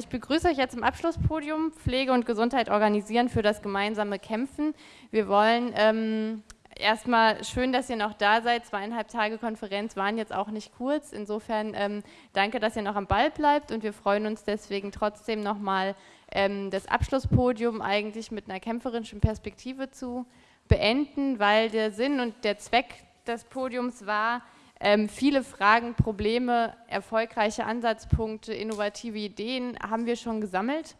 ich begrüße euch jetzt im Abschlusspodium Pflege und Gesundheit organisieren für das gemeinsame Kämpfen. Wir wollen ähm, erstmal schön, dass ihr noch da seid. Zweieinhalb Tage Konferenz waren jetzt auch nicht kurz. Insofern ähm, danke, dass ihr noch am Ball bleibt und wir freuen uns deswegen trotzdem nochmal ähm, das Abschlusspodium eigentlich mit einer kämpferischen Perspektive zu beenden, weil der Sinn und der Zweck des Podiums war, ähm, viele Fragen, Probleme, erfolgreiche Ansatzpunkte, innovative Ideen haben wir schon gesammelt.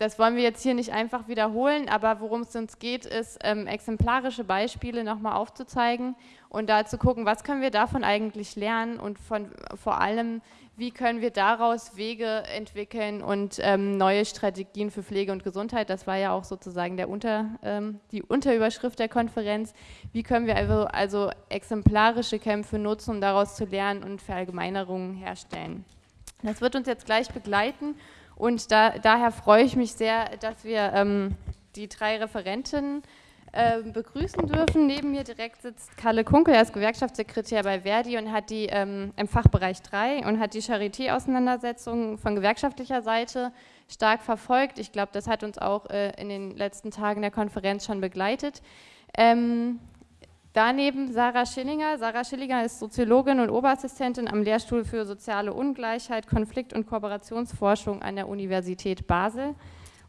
Das wollen wir jetzt hier nicht einfach wiederholen, aber worum es uns geht, ist ähm, exemplarische Beispiele nochmal aufzuzeigen und da zu gucken, was können wir davon eigentlich lernen und von, vor allem, wie können wir daraus Wege entwickeln und ähm, neue Strategien für Pflege und Gesundheit, das war ja auch sozusagen der Unter, ähm, die Unterüberschrift der Konferenz, wie können wir also, also exemplarische Kämpfe nutzen, um daraus zu lernen und Verallgemeinerungen herstellen. Das wird uns jetzt gleich begleiten und da, daher freue ich mich sehr, dass wir ähm, die drei Referentinnen äh, begrüßen dürfen. Neben mir direkt sitzt Kalle Kunkel, er ist Gewerkschaftssekretär bei Verdi und hat die ähm, im Fachbereich 3 und hat die Charité-Auseinandersetzung von gewerkschaftlicher Seite stark verfolgt. Ich glaube, das hat uns auch äh, in den letzten Tagen der Konferenz schon begleitet. Ähm, Daneben Sarah Schillinger. Sarah Schillinger ist Soziologin und Oberassistentin am Lehrstuhl für soziale Ungleichheit, Konflikt- und Kooperationsforschung an der Universität Basel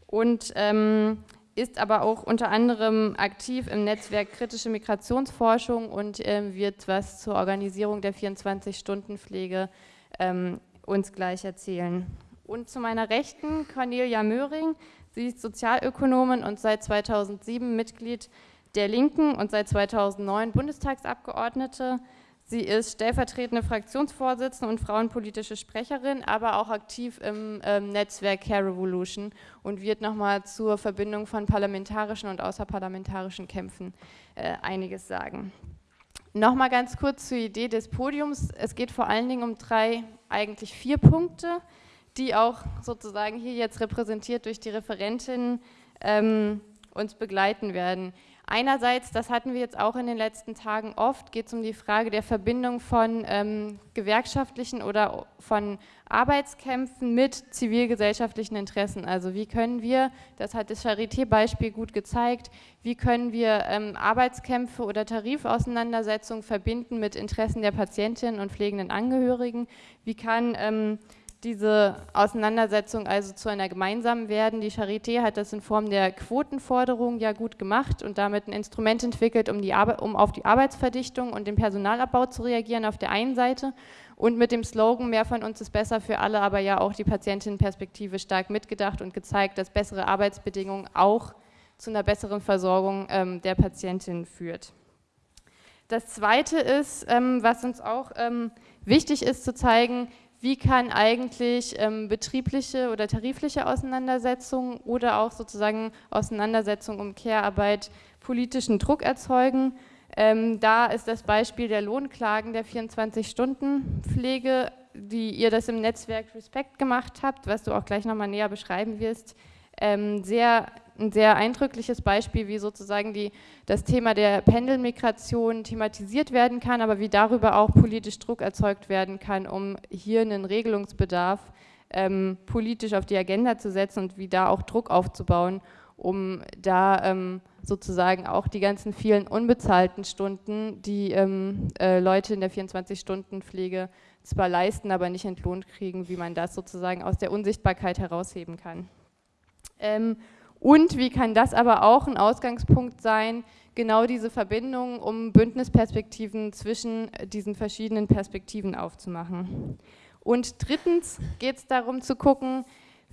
und ähm, ist aber auch unter anderem aktiv im Netzwerk Kritische Migrationsforschung und ähm, wird was zur Organisierung der 24-Stunden-Pflege ähm, uns gleich erzählen. Und zu meiner Rechten Cornelia Möhring. Sie ist Sozialökonomin und seit 2007 Mitglied der Linken und seit 2009 Bundestagsabgeordnete. Sie ist stellvertretende Fraktionsvorsitzende und frauenpolitische Sprecherin, aber auch aktiv im ähm, Netzwerk Care Revolution und wird nochmal zur Verbindung von parlamentarischen und außerparlamentarischen Kämpfen äh, einiges sagen. Nochmal ganz kurz zur Idee des Podiums. Es geht vor allen Dingen um drei, eigentlich vier Punkte, die auch sozusagen hier jetzt repräsentiert durch die Referentin ähm, uns begleiten werden. Einerseits, das hatten wir jetzt auch in den letzten Tagen oft, geht es um die Frage der Verbindung von ähm, gewerkschaftlichen oder von Arbeitskämpfen mit zivilgesellschaftlichen Interessen. Also wie können wir, das hat das Charité-Beispiel gut gezeigt, wie können wir ähm, Arbeitskämpfe oder Tarifauseinandersetzungen verbinden mit Interessen der Patientinnen und pflegenden Angehörigen? Wie kann ähm, diese Auseinandersetzung also zu einer gemeinsamen werden. Die Charité hat das in Form der Quotenforderung ja gut gemacht und damit ein Instrument entwickelt, um, die um auf die Arbeitsverdichtung und den Personalabbau zu reagieren auf der einen Seite und mit dem Slogan mehr von uns ist besser für alle, aber ja auch die Patientinnenperspektive stark mitgedacht und gezeigt, dass bessere Arbeitsbedingungen auch zu einer besseren Versorgung ähm, der Patientin führt. Das Zweite ist, ähm, was uns auch ähm, wichtig ist zu zeigen, wie kann eigentlich ähm, betriebliche oder tarifliche Auseinandersetzungen oder auch sozusagen Auseinandersetzungen um Care-Arbeit politischen Druck erzeugen. Ähm, da ist das Beispiel der Lohnklagen der 24-Stunden-Pflege, die ihr das im Netzwerk Respect gemacht habt, was du auch gleich nochmal näher beschreiben wirst, ähm, sehr ein sehr eindrückliches Beispiel, wie sozusagen die, das Thema der Pendelmigration thematisiert werden kann, aber wie darüber auch politisch Druck erzeugt werden kann, um hier einen Regelungsbedarf ähm, politisch auf die Agenda zu setzen und wie da auch Druck aufzubauen, um da ähm, sozusagen auch die ganzen vielen unbezahlten Stunden, die ähm, äh, Leute in der 24-Stunden-Pflege zwar leisten, aber nicht entlohnt kriegen, wie man das sozusagen aus der Unsichtbarkeit herausheben kann. Und wie kann das aber auch ein Ausgangspunkt sein, genau diese Verbindung, um Bündnisperspektiven zwischen diesen verschiedenen Perspektiven aufzumachen. Und drittens geht es darum zu gucken,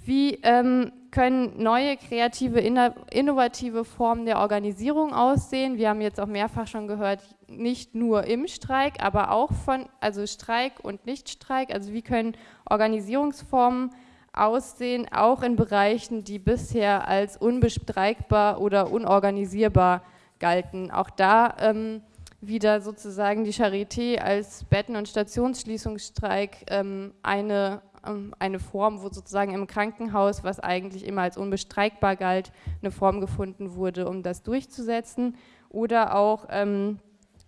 wie ähm, können neue, kreative, innovative Formen der Organisierung aussehen. Wir haben jetzt auch mehrfach schon gehört, nicht nur im Streik, aber auch von, also Streik und Nichtstreik, also wie können Organisierungsformen aussehen, auch in Bereichen, die bisher als unbestreikbar oder unorganisierbar galten. Auch da ähm, wieder sozusagen die Charité als Betten- und Stationsschließungsstreik ähm, eine, ähm, eine Form, wo sozusagen im Krankenhaus, was eigentlich immer als unbestreikbar galt, eine Form gefunden wurde, um das durchzusetzen. Oder auch ähm,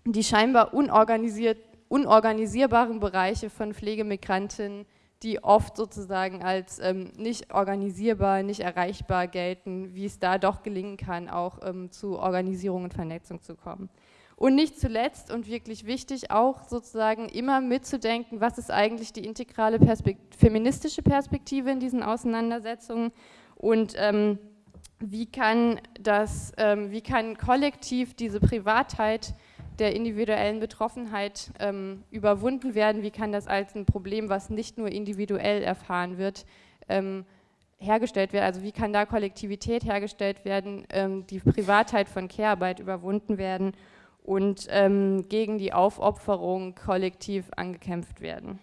die scheinbar unorganisiert, unorganisierbaren Bereiche von Pflegemigrantinnen, die oft sozusagen als ähm, nicht organisierbar, nicht erreichbar gelten, wie es da doch gelingen kann, auch ähm, zu Organisierung und Vernetzung zu kommen. Und nicht zuletzt und wirklich wichtig, auch sozusagen immer mitzudenken, was ist eigentlich die integrale Perspekt feministische Perspektive in diesen Auseinandersetzungen und ähm, wie, kann das, ähm, wie kann kollektiv diese Privatheit der individuellen Betroffenheit ähm, überwunden werden, wie kann das als ein Problem, was nicht nur individuell erfahren wird, ähm, hergestellt werden, also wie kann da Kollektivität hergestellt werden, ähm, die Privatheit von Care-Arbeit überwunden werden und ähm, gegen die Aufopferung kollektiv angekämpft werden.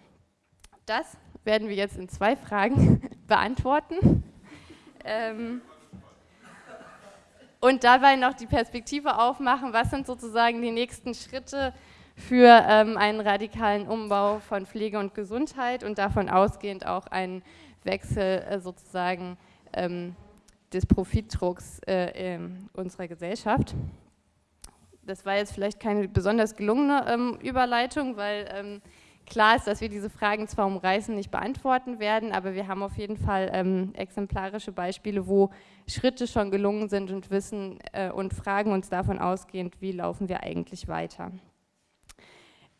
Das werden wir jetzt in zwei Fragen beantworten. Ähm, und dabei noch die Perspektive aufmachen, was sind sozusagen die nächsten Schritte für ähm, einen radikalen Umbau von Pflege und Gesundheit und davon ausgehend auch einen Wechsel äh, sozusagen ähm, des Profitdrucks äh, unserer Gesellschaft. Das war jetzt vielleicht keine besonders gelungene ähm, Überleitung, weil ähm, klar ist, dass wir diese Fragen zwar umreißen, nicht beantworten werden, aber wir haben auf jeden Fall ähm, exemplarische Beispiele, wo Schritte schon gelungen sind und wissen äh, und fragen uns davon ausgehend, wie laufen wir eigentlich weiter.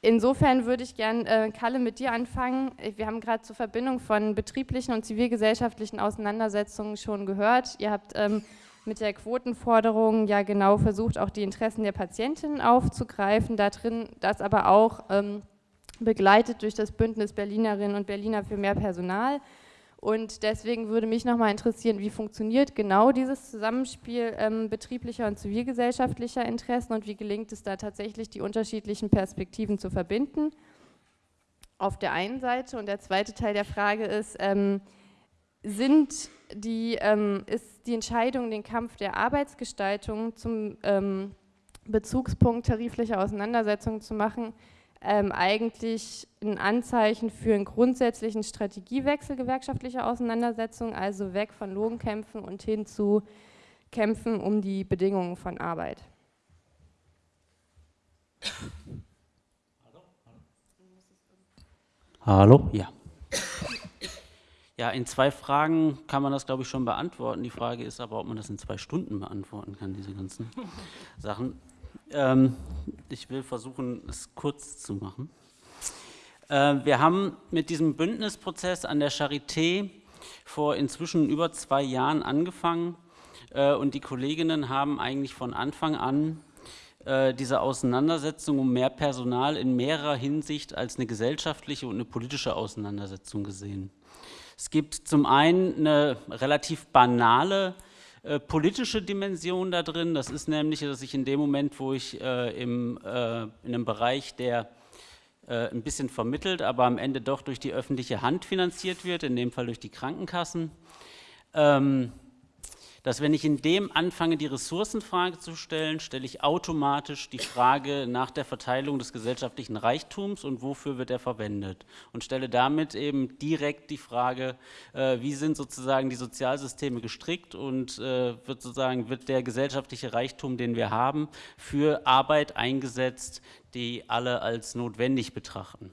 Insofern würde ich gerne, äh, Kalle, mit dir anfangen. Wir haben gerade zur Verbindung von betrieblichen und zivilgesellschaftlichen Auseinandersetzungen schon gehört. Ihr habt ähm, mit der Quotenforderung ja genau versucht, auch die Interessen der Patientinnen aufzugreifen, da drin das aber auch ähm, begleitet durch das Bündnis Berlinerinnen und Berliner für mehr Personal. Und deswegen würde mich nochmal interessieren, wie funktioniert genau dieses Zusammenspiel ähm, betrieblicher und zivilgesellschaftlicher Interessen und wie gelingt es da tatsächlich, die unterschiedlichen Perspektiven zu verbinden? Auf der einen Seite und der zweite Teil der Frage ist, ähm, sind die, ähm, ist die Entscheidung, den Kampf der Arbeitsgestaltung zum ähm, Bezugspunkt tariflicher Auseinandersetzungen zu machen, ähm, eigentlich ein Anzeichen für einen grundsätzlichen Strategiewechsel gewerkschaftlicher Auseinandersetzungen, also weg von Lohnkämpfen und hin zu Kämpfen um die Bedingungen von Arbeit. Hallo? Hallo? Ja. Ja, in zwei Fragen kann man das, glaube ich, schon beantworten. Die Frage ist aber, ob man das in zwei Stunden beantworten kann, diese ganzen Sachen. Ähm, ich will versuchen, es kurz zu machen. Äh, wir haben mit diesem Bündnisprozess an der Charité vor inzwischen über zwei Jahren angefangen äh, und die Kolleginnen haben eigentlich von Anfang an äh, diese Auseinandersetzung um mehr Personal in mehrerer Hinsicht als eine gesellschaftliche und eine politische Auseinandersetzung gesehen. Es gibt zum einen eine relativ banale äh, politische Dimension da drin. Das ist nämlich, dass ich in dem Moment, wo ich äh, im, äh, in einem Bereich, der äh, ein bisschen vermittelt, aber am Ende doch durch die öffentliche Hand finanziert wird, in dem Fall durch die Krankenkassen, ähm, dass wenn ich in dem anfange, die Ressourcenfrage zu stellen, stelle ich automatisch die Frage nach der Verteilung des gesellschaftlichen Reichtums und wofür wird er verwendet und stelle damit eben direkt die Frage, äh, wie sind sozusagen die Sozialsysteme gestrickt und äh, wird sozusagen wird der gesellschaftliche Reichtum, den wir haben, für Arbeit eingesetzt, die alle als notwendig betrachten.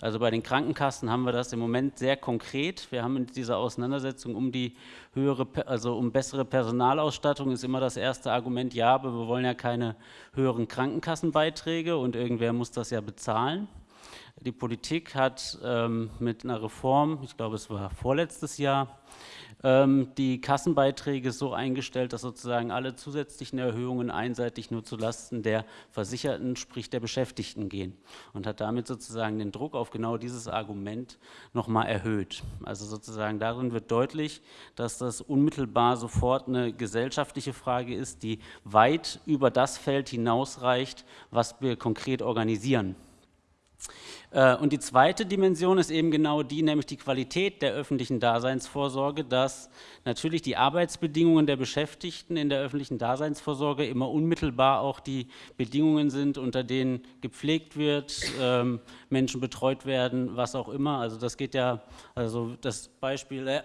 Also bei den Krankenkassen haben wir das im Moment sehr konkret. Wir haben in dieser Auseinandersetzung um die höhere, also um bessere Personalausstattung ist immer das erste Argument, ja, aber wir wollen ja keine höheren Krankenkassenbeiträge und irgendwer muss das ja bezahlen. Die Politik hat ähm, mit einer Reform, ich glaube es war vorletztes Jahr, ähm, die Kassenbeiträge so eingestellt, dass sozusagen alle zusätzlichen Erhöhungen einseitig nur zulasten der Versicherten, sprich der Beschäftigten gehen und hat damit sozusagen den Druck auf genau dieses Argument nochmal erhöht. Also sozusagen darin wird deutlich, dass das unmittelbar sofort eine gesellschaftliche Frage ist, die weit über das Feld hinausreicht, was wir konkret organisieren. Äh, und die zweite Dimension ist eben genau die, nämlich die Qualität der öffentlichen Daseinsvorsorge, dass natürlich die Arbeitsbedingungen der Beschäftigten in der öffentlichen Daseinsvorsorge immer unmittelbar auch die Bedingungen sind, unter denen gepflegt wird, ähm, Menschen betreut werden, was auch immer. Also das geht ja, also das Beispiel, äh,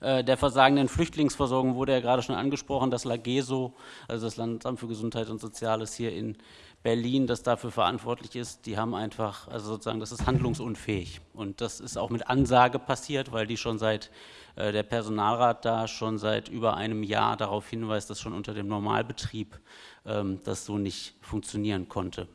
äh, der versagenden Flüchtlingsversorgung wurde ja gerade schon angesprochen, das LAGESO, also das Landesamt für Gesundheit und Soziales hier in Berlin, das dafür verantwortlich ist, die haben einfach, also sozusagen, das ist handlungsunfähig. Und das ist auch mit Ansage passiert, weil die schon seit, äh, der Personalrat da schon seit über einem Jahr darauf hinweist, dass schon unter dem Normalbetrieb ähm, das so nicht funktionieren konnte.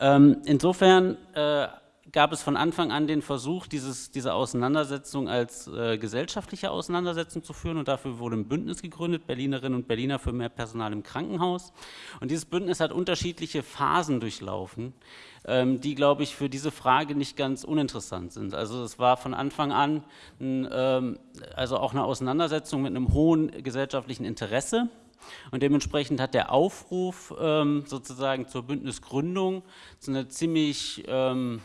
Ähm, insofern äh, gab es von Anfang an den Versuch, dieses, diese Auseinandersetzung als äh, gesellschaftliche Auseinandersetzung zu führen und dafür wurde ein Bündnis gegründet, Berlinerinnen und Berliner für mehr Personal im Krankenhaus. Und dieses Bündnis hat unterschiedliche Phasen durchlaufen, ähm, die, glaube ich, für diese Frage nicht ganz uninteressant sind. Also es war von Anfang an ein, ähm, also auch eine Auseinandersetzung mit einem hohen gesellschaftlichen Interesse, und dementsprechend hat der Aufruf ähm, sozusagen zur Bündnisgründung so eine ziemlich ähm,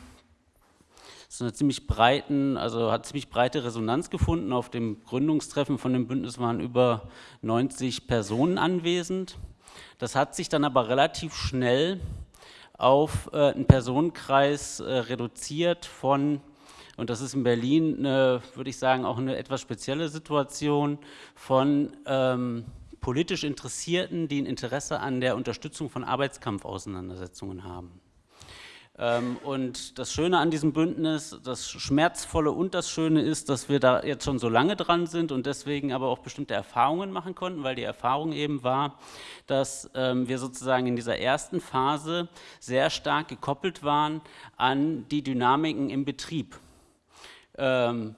so eine ziemlich breiten, also hat ziemlich breite Resonanz gefunden. Auf dem Gründungstreffen von dem Bündnis waren über 90 Personen anwesend. Das hat sich dann aber relativ schnell auf äh, einen Personenkreis äh, reduziert von, und das ist in Berlin, würde ich sagen, auch eine etwas spezielle Situation, von ähm, politisch Interessierten, die ein Interesse an der Unterstützung von Arbeitskampfauseinandersetzungen haben. Ähm, und das Schöne an diesem Bündnis, das Schmerzvolle und das Schöne ist, dass wir da jetzt schon so lange dran sind und deswegen aber auch bestimmte Erfahrungen machen konnten, weil die Erfahrung eben war, dass ähm, wir sozusagen in dieser ersten Phase sehr stark gekoppelt waren an die Dynamiken im Betrieb. Ähm,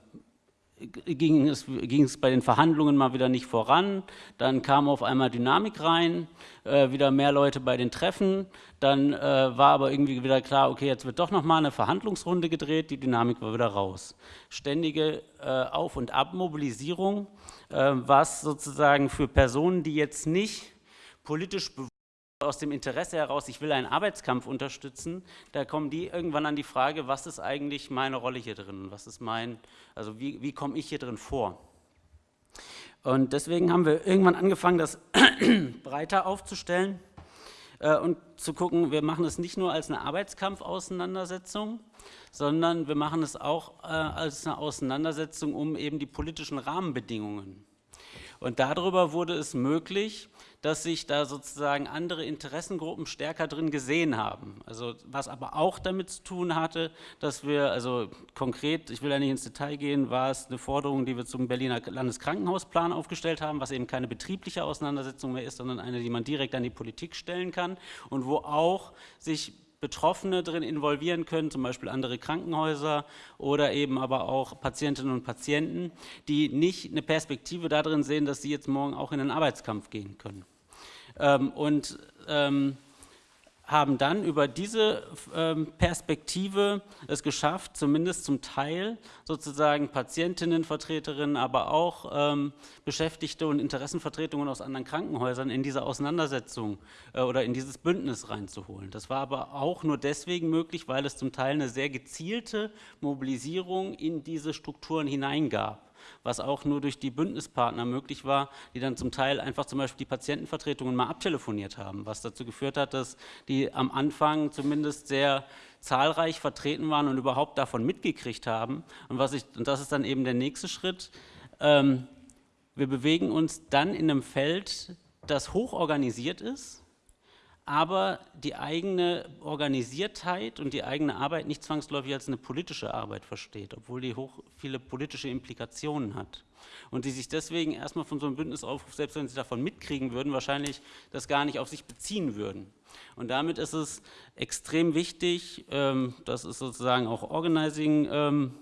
ging es, ging es bei den Verhandlungen mal wieder nicht voran, dann kam auf einmal Dynamik rein, äh, wieder mehr Leute bei den Treffen, dann äh, war aber irgendwie wieder klar, okay, jetzt wird doch nochmal eine Verhandlungsrunde gedreht, die Dynamik war wieder raus. Ständige äh, Auf- und Abmobilisierung, äh, was sozusagen für Personen, die jetzt nicht politisch aus dem Interesse heraus, ich will einen Arbeitskampf unterstützen, da kommen die irgendwann an die Frage, was ist eigentlich meine Rolle hier drin? Was ist mein, also wie, wie komme ich hier drin vor? Und deswegen haben wir irgendwann angefangen, das breiter aufzustellen äh, und zu gucken, wir machen es nicht nur als eine Arbeitskampfauseinandersetzung, sondern wir machen es auch äh, als eine Auseinandersetzung um eben die politischen Rahmenbedingungen. Und darüber wurde es möglich, dass sich da sozusagen andere Interessengruppen stärker drin gesehen haben. Also was aber auch damit zu tun hatte, dass wir, also konkret, ich will ja nicht ins Detail gehen, war es eine Forderung, die wir zum Berliner Landeskrankenhausplan aufgestellt haben, was eben keine betriebliche Auseinandersetzung mehr ist, sondern eine, die man direkt an die Politik stellen kann und wo auch sich Betroffene drin involvieren können, zum Beispiel andere Krankenhäuser oder eben aber auch Patientinnen und Patienten, die nicht eine Perspektive darin sehen, dass sie jetzt morgen auch in den Arbeitskampf gehen können. Ähm, und ähm, haben dann über diese ähm, Perspektive es geschafft, zumindest zum Teil sozusagen Patientinnenvertreterinnen, aber auch ähm, Beschäftigte und Interessenvertretungen aus anderen Krankenhäusern in diese Auseinandersetzung äh, oder in dieses Bündnis reinzuholen. Das war aber auch nur deswegen möglich, weil es zum Teil eine sehr gezielte Mobilisierung in diese Strukturen hineingab was auch nur durch die Bündnispartner möglich war, die dann zum Teil einfach zum Beispiel die Patientenvertretungen mal abtelefoniert haben, was dazu geführt hat, dass die am Anfang zumindest sehr zahlreich vertreten waren und überhaupt davon mitgekriegt haben. Und, was ich, und das ist dann eben der nächste Schritt. Ähm, wir bewegen uns dann in einem Feld, das hoch organisiert ist, aber die eigene Organisiertheit und die eigene Arbeit nicht zwangsläufig als eine politische Arbeit versteht, obwohl die hoch viele politische Implikationen hat. Und die sich deswegen erstmal von so einem Bündnisaufruf, selbst wenn sie davon mitkriegen würden, wahrscheinlich das gar nicht auf sich beziehen würden. Und damit ist es extrem wichtig, ähm, das ist sozusagen auch Organizing ähm,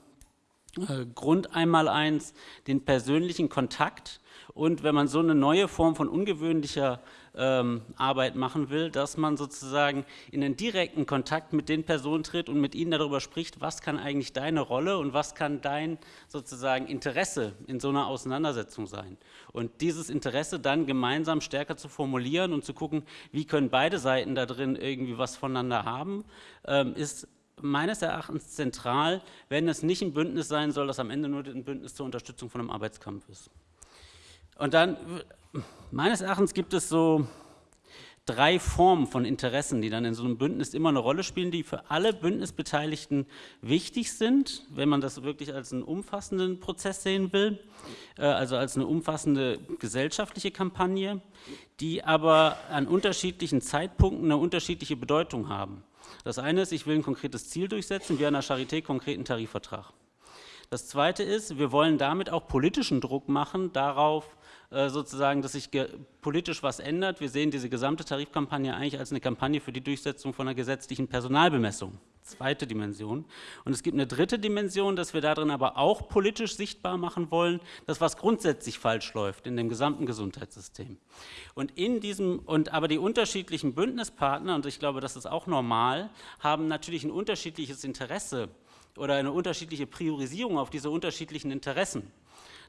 äh, Grund einmal eins, den persönlichen Kontakt und wenn man so eine neue Form von ungewöhnlicher ähm, Arbeit machen will, dass man sozusagen in einen direkten Kontakt mit den Personen tritt und mit ihnen darüber spricht, was kann eigentlich deine Rolle und was kann dein sozusagen Interesse in so einer Auseinandersetzung sein. Und dieses Interesse dann gemeinsam stärker zu formulieren und zu gucken, wie können beide Seiten da drin irgendwie was voneinander haben, ähm, ist meines Erachtens zentral, wenn es nicht ein Bündnis sein soll, das am Ende nur ein Bündnis zur Unterstützung von einem Arbeitskampf ist. Und dann, meines Erachtens gibt es so drei Formen von Interessen, die dann in so einem Bündnis immer eine Rolle spielen, die für alle Bündnisbeteiligten wichtig sind, wenn man das wirklich als einen umfassenden Prozess sehen will, äh, also als eine umfassende gesellschaftliche Kampagne, die aber an unterschiedlichen Zeitpunkten eine unterschiedliche Bedeutung haben. Das eine ist, ich will ein konkretes Ziel durchsetzen, wie an der Charité konkreten Tarifvertrag. Das zweite ist, wir wollen damit auch politischen Druck machen darauf, sozusagen, dass sich politisch was ändert. Wir sehen diese gesamte Tarifkampagne eigentlich als eine Kampagne für die Durchsetzung von einer gesetzlichen Personalbemessung. Zweite Dimension. Und es gibt eine dritte Dimension, dass wir darin aber auch politisch sichtbar machen wollen, dass was grundsätzlich falsch läuft in dem gesamten Gesundheitssystem. Und in diesem, und aber die unterschiedlichen Bündnispartner, und ich glaube, das ist auch normal, haben natürlich ein unterschiedliches Interesse oder eine unterschiedliche Priorisierung auf diese unterschiedlichen Interessen.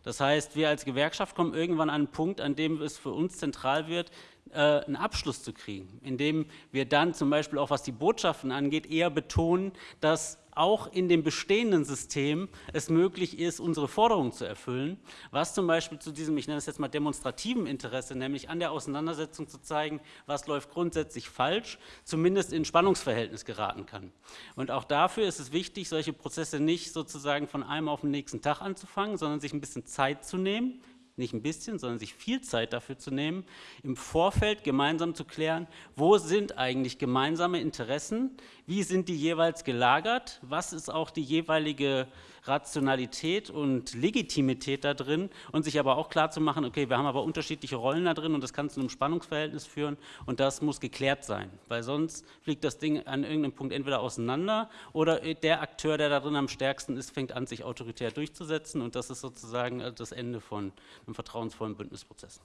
Das heißt, wir als Gewerkschaft kommen irgendwann an einen Punkt, an dem es für uns zentral wird, äh, einen Abschluss zu kriegen, indem wir dann zum Beispiel auch was die Botschaften angeht, eher betonen, dass auch in dem bestehenden System es möglich ist, unsere Forderungen zu erfüllen, was zum Beispiel zu diesem, ich nenne es jetzt mal demonstrativen Interesse, nämlich an der Auseinandersetzung zu zeigen, was läuft grundsätzlich falsch, zumindest in Spannungsverhältnis geraten kann. Und auch dafür ist es wichtig, solche Prozesse nicht sozusagen von einem auf den nächsten Tag anzufangen, sondern sich ein bisschen Zeit zu nehmen, nicht ein bisschen, sondern sich viel Zeit dafür zu nehmen, im Vorfeld gemeinsam zu klären, wo sind eigentlich gemeinsame Interessen, wie sind die jeweils gelagert, was ist auch die jeweilige Rationalität und Legitimität da drin und sich aber auch klar zu machen, okay, wir haben aber unterschiedliche Rollen da drin und das kann zu einem Spannungsverhältnis führen und das muss geklärt sein, weil sonst fliegt das Ding an irgendeinem Punkt entweder auseinander oder der Akteur, der da drin am stärksten ist, fängt an, sich autoritär durchzusetzen und das ist sozusagen das Ende von einem vertrauensvollen Bündnisprozess.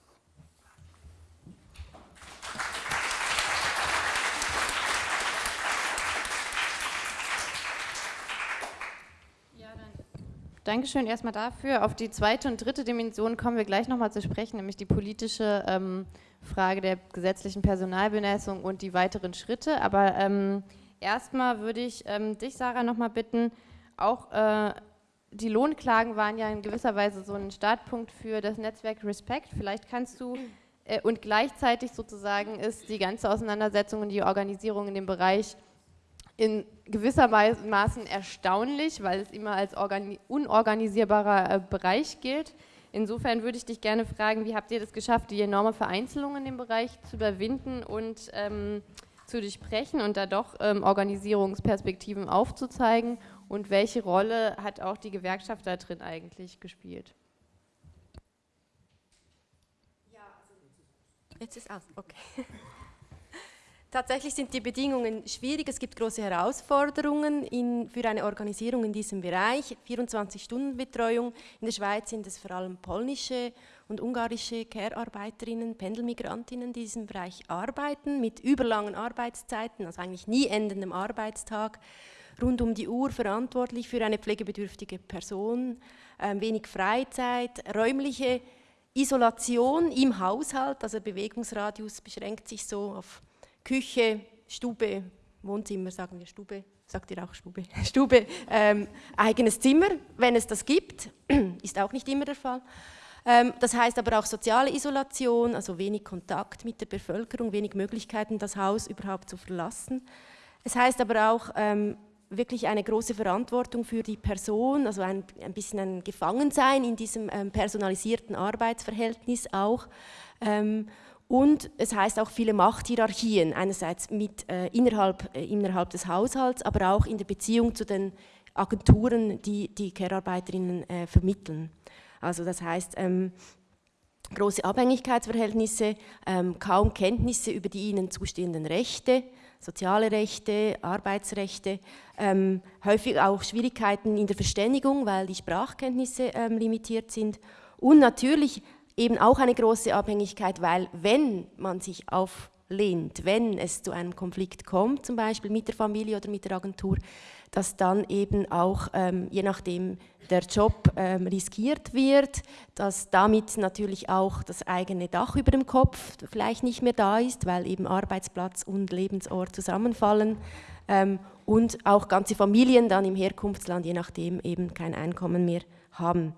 Dankeschön erstmal dafür. Auf die zweite und dritte Dimension kommen wir gleich nochmal zu sprechen, nämlich die politische ähm, Frage der gesetzlichen Personalbemessung und die weiteren Schritte. Aber ähm, erstmal würde ich ähm, dich, Sarah, nochmal bitten, auch äh, die Lohnklagen waren ja in gewisser Weise so ein Startpunkt für das Netzwerk Respect. Vielleicht kannst du äh, und gleichzeitig sozusagen ist die ganze Auseinandersetzung und die Organisierung in dem Bereich in gewisser Maßen erstaunlich, weil es immer als unorganisierbarer äh, Bereich gilt. Insofern würde ich dich gerne fragen, wie habt ihr das geschafft, die enorme Vereinzelung in dem Bereich zu überwinden und ähm, zu durchbrechen und da doch ähm, Organisierungsperspektiven aufzuzeigen und welche Rolle hat auch die Gewerkschaft da drin eigentlich gespielt? Also jetzt ist aus, okay. Tatsächlich sind die Bedingungen schwierig. Es gibt große Herausforderungen in, für eine Organisierung in diesem Bereich. 24-Stunden-Betreuung. In der Schweiz sind es vor allem polnische und ungarische Care-Arbeiterinnen, Pendelmigrantinnen, die in diesem Bereich arbeiten, mit überlangen Arbeitszeiten, also eigentlich nie endendem Arbeitstag, rund um die Uhr verantwortlich für eine pflegebedürftige Person, äh, wenig Freizeit, räumliche Isolation im Haushalt, also Bewegungsradius beschränkt sich so auf Küche, Stube, Wohnzimmer, sagen wir Stube, sagt ihr auch Stube, Stube, ähm, eigenes Zimmer, wenn es das gibt, ist auch nicht immer der Fall. Ähm, das heißt aber auch soziale Isolation, also wenig Kontakt mit der Bevölkerung, wenig Möglichkeiten, das Haus überhaupt zu verlassen. Es heißt aber auch ähm, wirklich eine große Verantwortung für die Person, also ein, ein bisschen ein Gefangensein in diesem ähm, personalisierten Arbeitsverhältnis auch. Und es heißt auch viele Machthierarchien, einerseits mit, äh, innerhalb, äh, innerhalb des Haushalts, aber auch in der Beziehung zu den Agenturen, die die Care-Arbeiterinnen äh, vermitteln. Also das heißt, ähm, große Abhängigkeitsverhältnisse, ähm, kaum Kenntnisse über die ihnen zustehenden Rechte, soziale Rechte, Arbeitsrechte, ähm, häufig auch Schwierigkeiten in der Verständigung, weil die Sprachkenntnisse ähm, limitiert sind und natürlich eben auch eine große Abhängigkeit, weil wenn man sich auflehnt, wenn es zu einem Konflikt kommt, zum Beispiel mit der Familie oder mit der Agentur, dass dann eben auch, ähm, je nachdem der Job ähm, riskiert wird, dass damit natürlich auch das eigene Dach über dem Kopf vielleicht nicht mehr da ist, weil eben Arbeitsplatz und Lebensort zusammenfallen ähm, und auch ganze Familien dann im Herkunftsland, je nachdem, eben kein Einkommen mehr haben.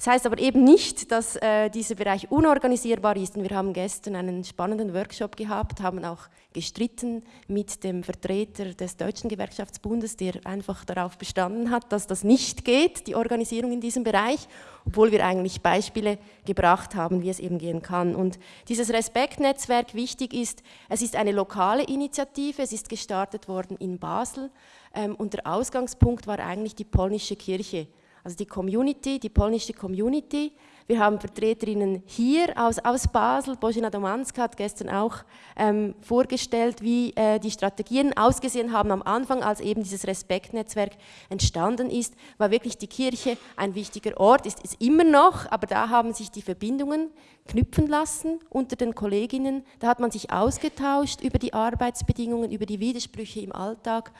Das heißt aber eben nicht, dass äh, dieser Bereich unorganisierbar ist. Und wir haben gestern einen spannenden Workshop gehabt, haben auch gestritten mit dem Vertreter des Deutschen Gewerkschaftsbundes, der einfach darauf bestanden hat, dass das nicht geht, die Organisierung in diesem Bereich, obwohl wir eigentlich Beispiele gebracht haben, wie es eben gehen kann. Und dieses Respektnetzwerk wichtig ist, es ist eine lokale Initiative, es ist gestartet worden in Basel ähm, und der Ausgangspunkt war eigentlich die polnische Kirche also die Community, die polnische Community. Wir haben Vertreterinnen hier aus, aus Basel. Bożena Domanska hat gestern auch ähm, vorgestellt, wie äh, die Strategien ausgesehen haben am Anfang, als eben dieses Respektnetzwerk entstanden ist. War wirklich die Kirche ein wichtiger Ort, ist es immer noch, aber da haben sich die Verbindungen knüpfen lassen unter den Kolleginnen. Da hat man sich ausgetauscht über die Arbeitsbedingungen, über die Widersprüche im Alltag.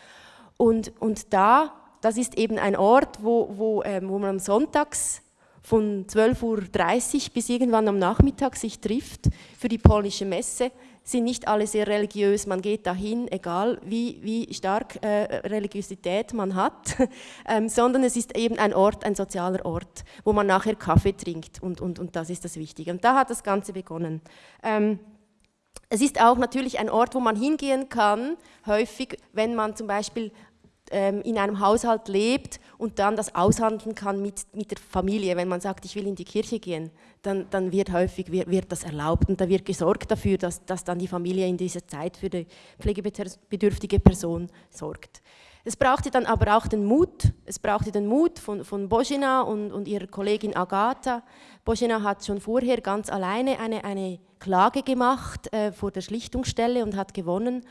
Und, und da das ist eben ein Ort, wo, wo, ähm, wo man am Sonntags von 12.30 Uhr bis irgendwann am Nachmittag sich trifft für die polnische Messe. Sind nicht alle sehr religiös, man geht dahin, egal wie, wie stark äh, Religiosität man hat, ähm, sondern es ist eben ein Ort, ein sozialer Ort, wo man nachher Kaffee trinkt und, und, und das ist das Wichtige. Und da hat das Ganze begonnen. Ähm, es ist auch natürlich ein Ort, wo man hingehen kann, häufig, wenn man zum Beispiel in einem Haushalt lebt und dann das aushandeln kann mit, mit der Familie. Wenn man sagt, ich will in die Kirche gehen, dann, dann wird häufig wird, wird das erlaubt und da wird gesorgt dafür, dass, dass dann die Familie in dieser Zeit für die pflegebedürftige Person sorgt. Es brauchte dann aber auch den Mut, es brauchte den Mut von, von Božena und, und ihrer Kollegin Agatha. Božena hat schon vorher ganz alleine eine, eine Klage gemacht äh, vor der Schlichtungsstelle und hat gewonnen.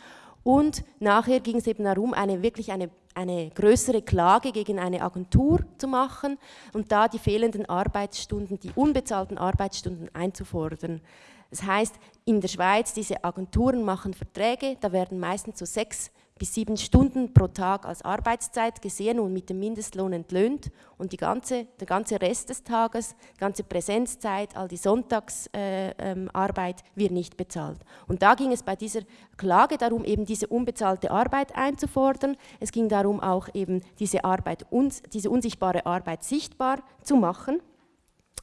Und nachher ging es eben darum, eine, wirklich eine, eine größere Klage gegen eine Agentur zu machen und da die fehlenden Arbeitsstunden, die unbezahlten Arbeitsstunden einzufordern. Das heißt, in der Schweiz, diese Agenturen machen Verträge, da werden meistens so sechs bis sieben Stunden pro Tag als Arbeitszeit gesehen und mit dem Mindestlohn entlöhnt und die ganze, der ganze Rest des Tages, ganze Präsenzzeit, all die Sonntagsarbeit äh, ähm, wird nicht bezahlt. Und da ging es bei dieser Klage darum, eben diese unbezahlte Arbeit einzufordern. Es ging darum, auch eben diese, Arbeit, diese unsichtbare Arbeit sichtbar zu machen.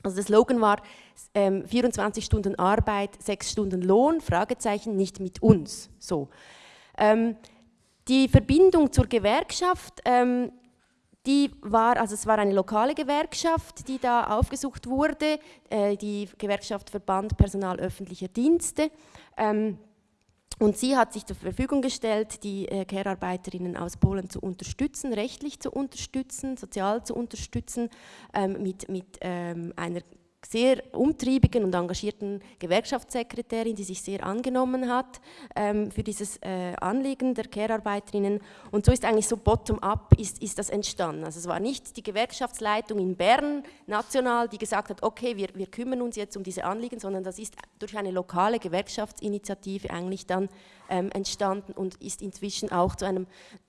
Also der Slogan war ähm, 24 Stunden Arbeit, 6 Stunden Lohn, Fragezeichen, nicht mit uns. So. Ähm, die Verbindung zur Gewerkschaft, ähm, die war, also es war eine lokale Gewerkschaft, die da aufgesucht wurde, äh, die Gewerkschaft Verband Personal öffentlicher Dienste. Ähm, und sie hat sich zur Verfügung gestellt, die äh, Care-Arbeiterinnen aus Polen zu unterstützen, rechtlich zu unterstützen, sozial zu unterstützen, ähm, mit, mit ähm, einer sehr umtriebigen und engagierten Gewerkschaftssekretärin, die sich sehr angenommen hat ähm, für dieses äh, Anliegen der Care-Arbeiterinnen. Und so ist eigentlich so bottom-up ist, ist das entstanden. Also es war nicht die Gewerkschaftsleitung in Bern national, die gesagt hat, okay, wir, wir kümmern uns jetzt um diese Anliegen, sondern das ist durch eine lokale Gewerkschaftsinitiative eigentlich dann ähm, entstanden und ist inzwischen auch zu einem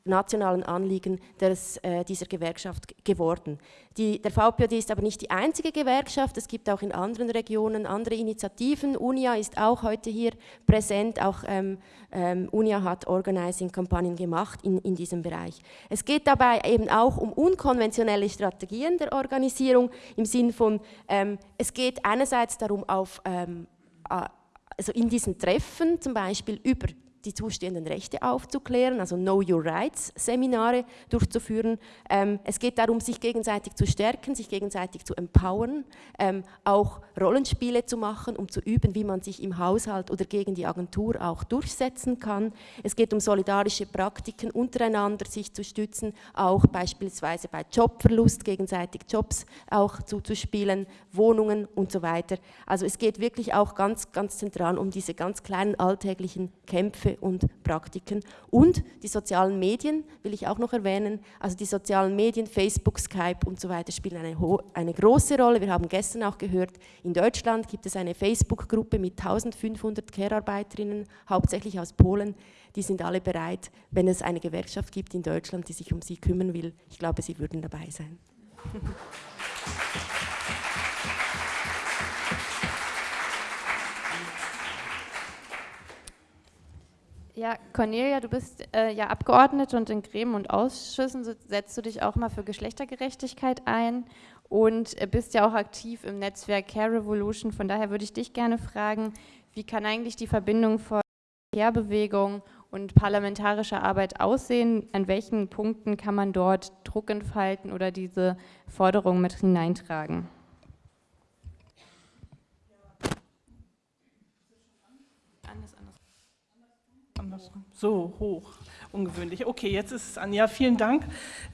nationalen Anliegen des, äh, dieser Gewerkschaft geworden. Die, der VPOD ist aber nicht die einzige Gewerkschaft, es gibt auch in anderen Regionen andere Initiativen. UNIA ist auch heute hier präsent, auch ähm, ähm, UNIA hat Organizing-Kampagnen gemacht in, in diesem Bereich. Es geht dabei eben auch um unkonventionelle Strategien der Organisierung im Sinn von, ähm, es geht einerseits darum, auf, ähm, also in diesen Treffen zum Beispiel über die zustehenden Rechte aufzuklären, also Know Your Rights Seminare durchzuführen. Ähm, es geht darum, sich gegenseitig zu stärken, sich gegenseitig zu empowern, ähm, auch Rollenspiele zu machen, um zu üben, wie man sich im Haushalt oder gegen die Agentur auch durchsetzen kann. Es geht um solidarische Praktiken untereinander, sich zu stützen, auch beispielsweise bei Jobverlust gegenseitig Jobs auch zuzuspielen, Wohnungen und so weiter. Also es geht wirklich auch ganz, ganz zentral um diese ganz kleinen alltäglichen Kämpfe und Praktiken. Und die sozialen Medien will ich auch noch erwähnen. Also die sozialen Medien, Facebook, Skype und so weiter spielen eine, eine große Rolle. Wir haben gestern auch gehört, in Deutschland gibt es eine Facebook-Gruppe mit 1500 Care-Arbeiterinnen, hauptsächlich aus Polen. Die sind alle bereit, wenn es eine Gewerkschaft gibt in Deutschland, die sich um sie kümmern will. Ich glaube, sie würden dabei sein. Ja, Cornelia, du bist äh, ja Abgeordnete und in Gremien und Ausschüssen setzt du dich auch mal für Geschlechtergerechtigkeit ein und äh, bist ja auch aktiv im Netzwerk Care Revolution. Von daher würde ich dich gerne fragen, wie kann eigentlich die Verbindung von Care-Bewegung und parlamentarischer Arbeit aussehen? An welchen Punkten kann man dort Druck entfalten oder diese Forderungen mit hineintragen? So hoch, ungewöhnlich. Okay, jetzt ist es an. Ja, vielen Dank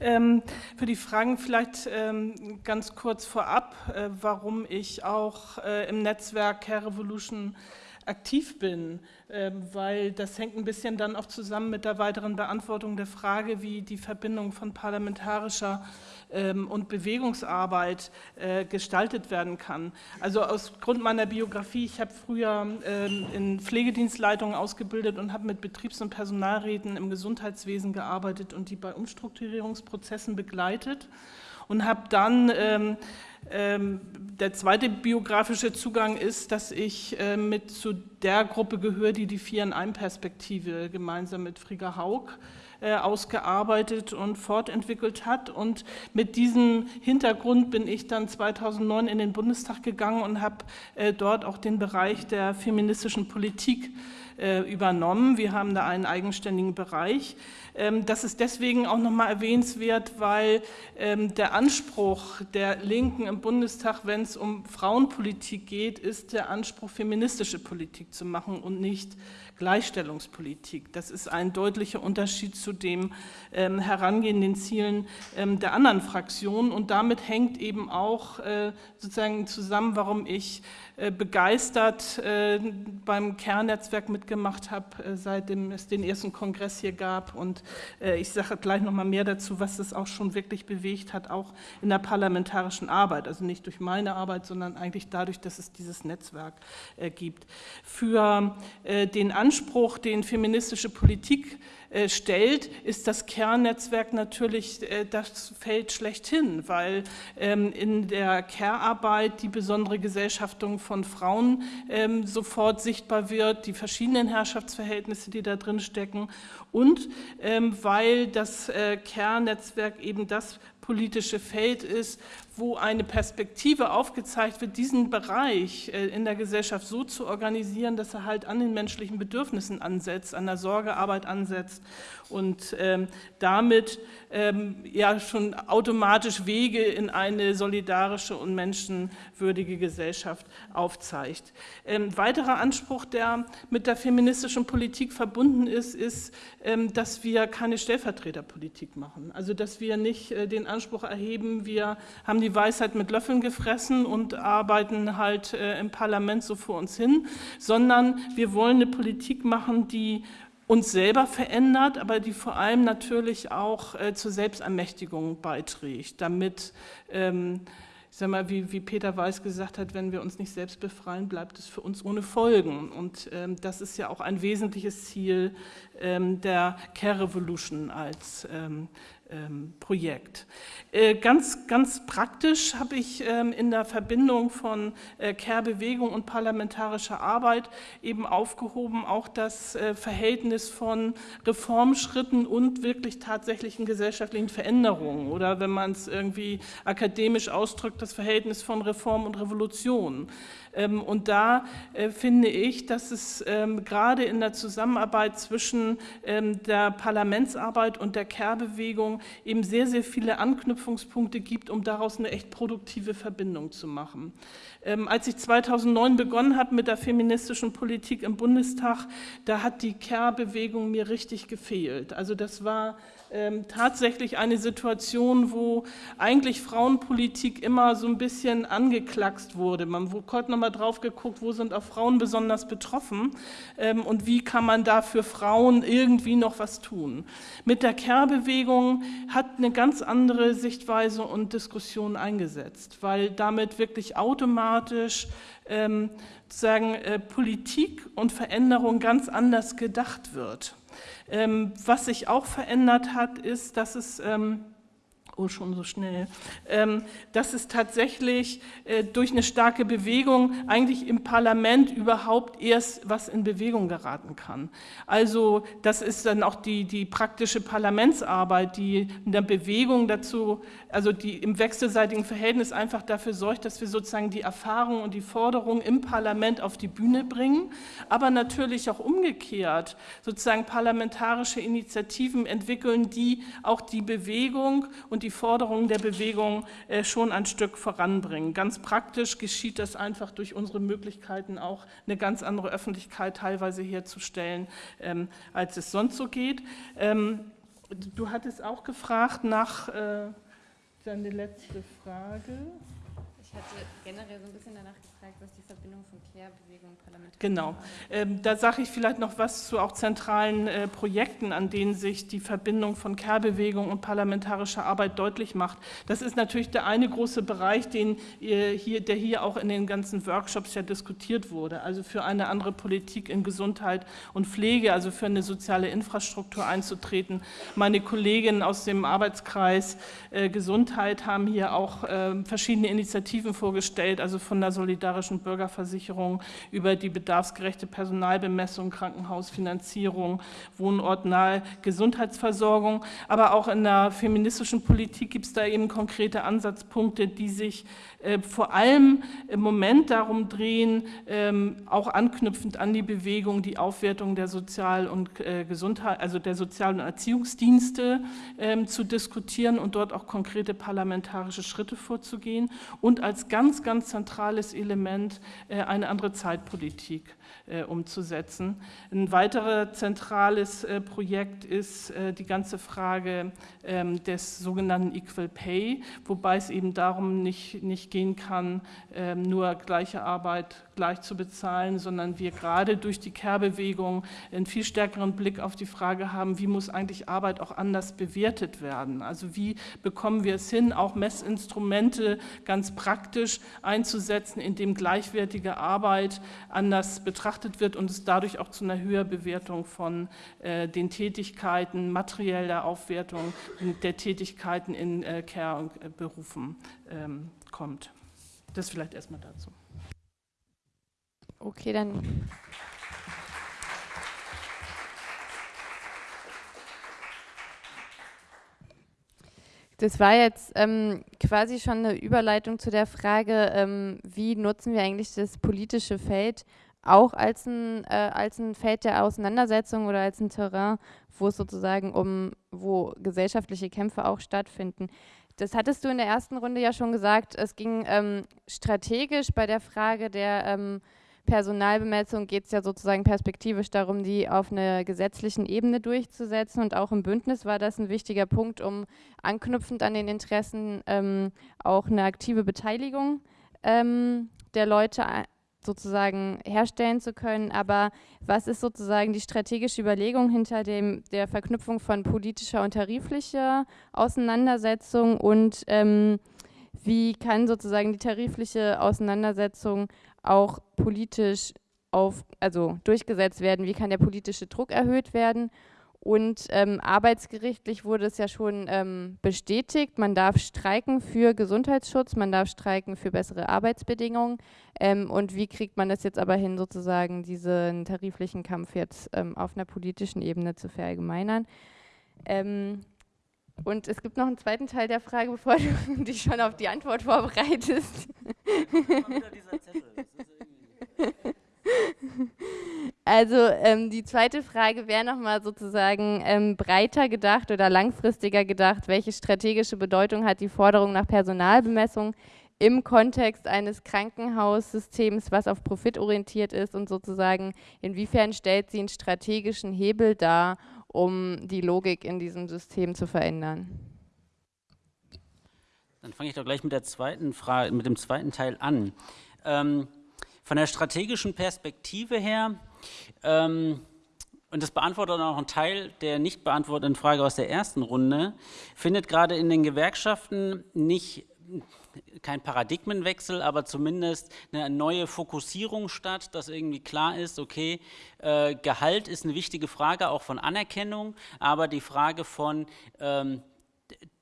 ähm, für die Fragen. Vielleicht ähm, ganz kurz vorab, äh, warum ich auch äh, im Netzwerk Care Revolution aktiv bin, ähm, weil das hängt ein bisschen dann auch zusammen mit der weiteren Beantwortung der Frage, wie die Verbindung von parlamentarischer ähm, und Bewegungsarbeit äh, gestaltet werden kann. Also aus Grund meiner Biografie, ich habe früher ähm, in Pflegedienstleitungen ausgebildet und habe mit Betriebs- und Personalräten im Gesundheitswesen gearbeitet und die bei Umstrukturierungsprozessen begleitet und habe dann der zweite biografische Zugang ist, dass ich äh, mit zu der Gruppe gehöre, die die Vier in einem Perspektive gemeinsam mit Frigga Haug äh, ausgearbeitet und fortentwickelt hat. Und mit diesem Hintergrund bin ich dann 2009 in den Bundestag gegangen und habe äh, dort auch den Bereich der feministischen Politik äh, übernommen. Wir haben da einen eigenständigen Bereich. Ähm, das ist deswegen auch nochmal erwähnenswert, weil ähm, der Anspruch der Linken im Bundestag, wenn es um Frauenpolitik geht, ist der Anspruch, feministische Politik zu machen und nicht Gleichstellungspolitik. Das ist ein deutlicher Unterschied zu dem ähm, herangehenden Zielen ähm, der anderen Fraktionen und damit hängt eben auch äh, sozusagen zusammen, warum ich äh, begeistert äh, beim Kernnetzwerk mitgemacht habe, äh, seitdem es den ersten Kongress hier gab. Und ich sage gleich noch mal mehr dazu, was das auch schon wirklich bewegt hat, auch in der parlamentarischen Arbeit. Also nicht durch meine Arbeit, sondern eigentlich dadurch, dass es dieses Netzwerk gibt. Für den Anspruch, den feministische Politik äh, stellt, ist das Kernnetzwerk natürlich äh, das Feld schlechthin, weil ähm, in der Care-Arbeit die besondere Gesellschaftung von Frauen ähm, sofort sichtbar wird, die verschiedenen Herrschaftsverhältnisse, die da drin stecken. Und ähm, weil das äh, Care-Netzwerk eben das politische Feld ist, wo eine Perspektive aufgezeigt wird, diesen Bereich äh, in der Gesellschaft so zu organisieren, dass er halt an den menschlichen Bedürfnissen ansetzt, an der Sorgearbeit ansetzt und ähm, damit ähm, ja schon automatisch Wege in eine solidarische und menschenwürdige Gesellschaft aufzeigt. Ähm, weiterer Anspruch, der mit der feministischen Politik verbunden ist, ist, ähm, dass wir keine Stellvertreterpolitik machen. Also dass wir nicht äh, den Anspruch erheben, wir haben die Weisheit mit Löffeln gefressen und arbeiten halt äh, im Parlament so vor uns hin, sondern wir wollen eine Politik machen, die uns selber verändert, aber die vor allem natürlich auch äh, zur Selbstermächtigung beiträgt, damit, ähm, ich sag mal, wie, wie Peter Weiß gesagt hat, wenn wir uns nicht selbst befreien, bleibt es für uns ohne Folgen. Und ähm, das ist ja auch ein wesentliches Ziel ähm, der Care Revolution als ähm, Projekt. Äh, ganz, ganz praktisch habe ich ähm, in der Verbindung von äh, Care-Bewegung und parlamentarischer Arbeit eben aufgehoben, auch das äh, Verhältnis von Reformschritten und wirklich tatsächlichen gesellschaftlichen Veränderungen oder wenn man es irgendwie akademisch ausdrückt, das Verhältnis von Reform und Revolution. Ähm, und da äh, finde ich, dass es ähm, gerade in der Zusammenarbeit zwischen ähm, der Parlamentsarbeit und der Care-Bewegung eben sehr, sehr viele Anknüpfungspunkte gibt, um daraus eine echt produktive Verbindung zu machen. Als ich 2009 begonnen habe mit der feministischen Politik im Bundestag, da hat die Care-Bewegung mir richtig gefehlt. Also das war ähm, tatsächlich eine Situation, wo eigentlich Frauenpolitik immer so ein bisschen angeknackst wurde. Man hat nochmal drauf geguckt, wo sind auch Frauen besonders betroffen ähm, und wie kann man da für Frauen irgendwie noch was tun. Mit der Care-Bewegung hat eine ganz andere Sichtweise und Diskussion eingesetzt, weil damit wirklich automatisch ähm, sagen, äh, Politik und Veränderung ganz anders gedacht wird. Ähm, was sich auch verändert hat, ist, dass es ähm, Oh, schon so schnell. Ähm, dass es tatsächlich äh, durch eine starke Bewegung eigentlich im Parlament überhaupt erst was in Bewegung geraten kann. Also das ist dann auch die, die praktische Parlamentsarbeit, die in der Bewegung dazu, also die im wechselseitigen Verhältnis einfach dafür sorgt, dass wir sozusagen die Erfahrungen und die Forderungen im Parlament auf die Bühne bringen, aber natürlich auch umgekehrt sozusagen parlamentarische Initiativen entwickeln, die auch die Bewegung und die Forderungen der Bewegung äh, schon ein Stück voranbringen. Ganz praktisch geschieht das einfach durch unsere Möglichkeiten auch eine ganz andere Öffentlichkeit teilweise herzustellen, ähm, als es sonst so geht. Ähm, du hattest auch gefragt nach, äh, deine letzte Frage. Ich hatte generell so ein bisschen danach gefragt, was die Verbindung von Care-Bewegung und Parlament Genau. Ähm, da sage ich vielleicht noch was zu auch zentralen äh, Projekten, an denen sich die Verbindung von Care-Bewegung und parlamentarischer Arbeit deutlich macht. Das ist natürlich der eine große Bereich, den, äh, hier, der hier auch in den ganzen Workshops ja diskutiert wurde. Also für eine andere Politik in Gesundheit und Pflege, also für eine soziale Infrastruktur einzutreten. Meine Kolleginnen aus dem Arbeitskreis äh, Gesundheit haben hier auch äh, verschiedene Initiativen vorgestellt, also von der solidarischen Bürgerversicherung über die bedarfsgerechte Personalbemessung, Krankenhausfinanzierung, wohnortnahe Gesundheitsversorgung. Aber auch in der feministischen Politik gibt es da eben konkrete Ansatzpunkte, die sich äh, vor allem im Moment darum drehen, ähm, auch anknüpfend an die Bewegung, die Aufwertung der Sozial- und äh, Gesundheit, also der Sozial- und Erziehungsdienste ähm, zu diskutieren und dort auch konkrete parlamentarische Schritte vorzugehen und als ganz, ganz zentrales Element äh, eine andere Zeitpolitik umzusetzen. Ein weiteres zentrales Projekt ist die ganze Frage ähm, des sogenannten Equal Pay, wobei es eben darum nicht, nicht gehen kann, ähm, nur gleiche Arbeit gleich zu bezahlen, sondern wir gerade durch die Kehrbewegung einen viel stärkeren Blick auf die Frage haben, wie muss eigentlich Arbeit auch anders bewertet werden? Also wie bekommen wir es hin, auch Messinstrumente ganz praktisch einzusetzen, indem gleichwertige Arbeit anders betrachtet wird und es dadurch auch zu einer Höherbewertung von äh, den Tätigkeiten, materieller Aufwertung der Tätigkeiten in äh, Care-Berufen ähm, kommt. Das vielleicht erstmal dazu. Okay, dann. Das war jetzt ähm, quasi schon eine Überleitung zu der Frage, ähm, wie nutzen wir eigentlich das politische Feld auch als ein, äh, als ein Feld der Auseinandersetzung oder als ein Terrain, wo es sozusagen um, wo gesellschaftliche Kämpfe auch stattfinden. Das hattest du in der ersten Runde ja schon gesagt. Es ging ähm, strategisch bei der Frage der ähm, Personalbemessung geht es ja sozusagen perspektivisch darum, die auf einer gesetzlichen Ebene durchzusetzen. Und auch im Bündnis war das ein wichtiger Punkt, um anknüpfend an den Interessen ähm, auch eine aktive Beteiligung ähm, der Leute sozusagen herstellen zu können. Aber was ist sozusagen die strategische Überlegung hinter dem, der Verknüpfung von politischer und tariflicher Auseinandersetzung und ähm, wie kann sozusagen die tarifliche Auseinandersetzung auch politisch auf, also durchgesetzt werden? Wie kann der politische Druck erhöht werden? Und ähm, arbeitsgerichtlich wurde es ja schon ähm, bestätigt, man darf streiken für Gesundheitsschutz, man darf streiken für bessere Arbeitsbedingungen. Ähm, und wie kriegt man das jetzt aber hin, sozusagen diesen tariflichen Kampf jetzt ähm, auf einer politischen Ebene zu verallgemeinern? Ähm, und es gibt noch einen zweiten Teil der Frage, bevor du dich schon auf die Antwort vorbereitest. Also ähm, die zweite Frage wäre nochmal sozusagen ähm, breiter gedacht oder langfristiger gedacht, welche strategische Bedeutung hat die Forderung nach Personalbemessung im Kontext eines Krankenhaussystems, was auf Profit orientiert ist und sozusagen inwiefern stellt sie einen strategischen Hebel dar, um die Logik in diesem System zu verändern? Dann fange ich doch gleich mit der zweiten Frage, mit dem zweiten Teil an. Ähm, von der strategischen Perspektive her ähm, und das beantwortet auch einen Teil der nicht beantworteten Frage aus der ersten Runde, findet gerade in den Gewerkschaften nicht kein Paradigmenwechsel, aber zumindest eine neue Fokussierung statt, dass irgendwie klar ist, okay, äh, Gehalt ist eine wichtige Frage auch von Anerkennung, aber die Frage von ähm,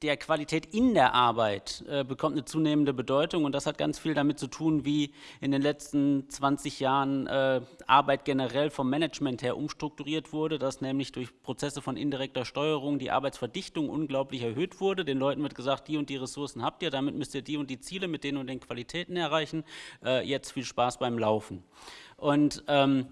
der Qualität in der Arbeit äh, bekommt eine zunehmende Bedeutung und das hat ganz viel damit zu tun, wie in den letzten 20 Jahren äh, Arbeit generell vom Management her umstrukturiert wurde, dass nämlich durch Prozesse von indirekter Steuerung die Arbeitsverdichtung unglaublich erhöht wurde. Den Leuten wird gesagt, die und die Ressourcen habt ihr, damit müsst ihr die und die Ziele mit den und den Qualitäten erreichen. Äh, jetzt viel Spaß beim Laufen. Und ähm,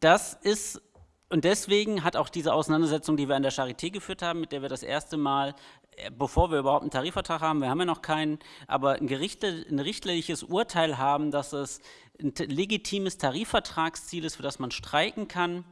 das ist und deswegen hat auch diese Auseinandersetzung, die wir an der Charité geführt haben, mit der wir das erste Mal, äh, bevor wir überhaupt einen Tarifvertrag haben, wir haben ja noch keinen, aber ein, Gerichte, ein richterliches Urteil haben, dass es ein legitimes Tarifvertragsziel ist, für das man streiken kann,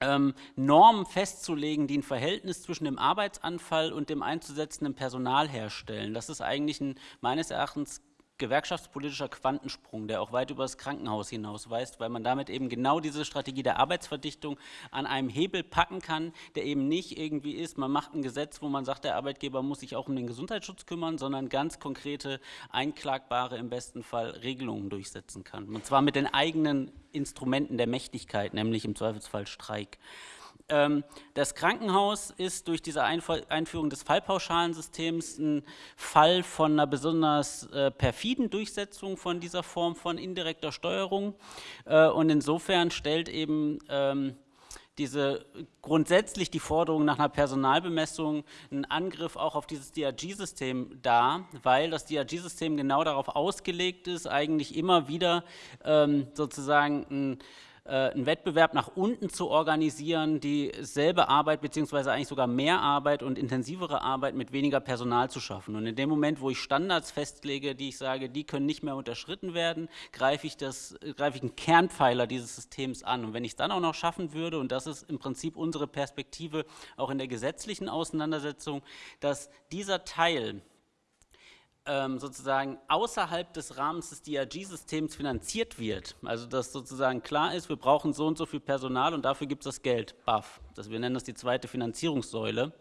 ähm, Normen festzulegen, die ein Verhältnis zwischen dem Arbeitsanfall und dem einzusetzenden Personal herstellen. Das ist eigentlich ein meines Erachtens gewerkschaftspolitischer Quantensprung, der auch weit über das Krankenhaus hinaus weist, weil man damit eben genau diese Strategie der Arbeitsverdichtung an einem Hebel packen kann, der eben nicht irgendwie ist, man macht ein Gesetz, wo man sagt, der Arbeitgeber muss sich auch um den Gesundheitsschutz kümmern, sondern ganz konkrete, einklagbare, im besten Fall Regelungen durchsetzen kann. Und zwar mit den eigenen Instrumenten der Mächtigkeit, nämlich im Zweifelsfall Streik. Ähm, das Krankenhaus ist durch diese Einführung des Fallpauschalensystems ein Fall von einer besonders äh, perfiden Durchsetzung von dieser Form von indirekter Steuerung. Äh, und insofern stellt eben ähm, diese grundsätzlich die Forderung nach einer Personalbemessung einen Angriff auch auf dieses DRG-System dar, weil das DRG-System genau darauf ausgelegt ist, eigentlich immer wieder ähm, sozusagen ein einen Wettbewerb nach unten zu organisieren, dieselbe Arbeit beziehungsweise eigentlich sogar mehr Arbeit und intensivere Arbeit mit weniger Personal zu schaffen. Und in dem Moment, wo ich Standards festlege, die ich sage, die können nicht mehr unterschritten werden, greife ich, das, greife ich einen Kernpfeiler dieses Systems an. Und wenn ich es dann auch noch schaffen würde, und das ist im Prinzip unsere Perspektive auch in der gesetzlichen Auseinandersetzung, dass dieser Teil ähm, sozusagen außerhalb des Rahmens des DRG-Systems finanziert wird, also dass sozusagen klar ist, wir brauchen so und so viel Personal und dafür gibt es das Geld, BAF, das, wir nennen das die zweite Finanzierungssäule,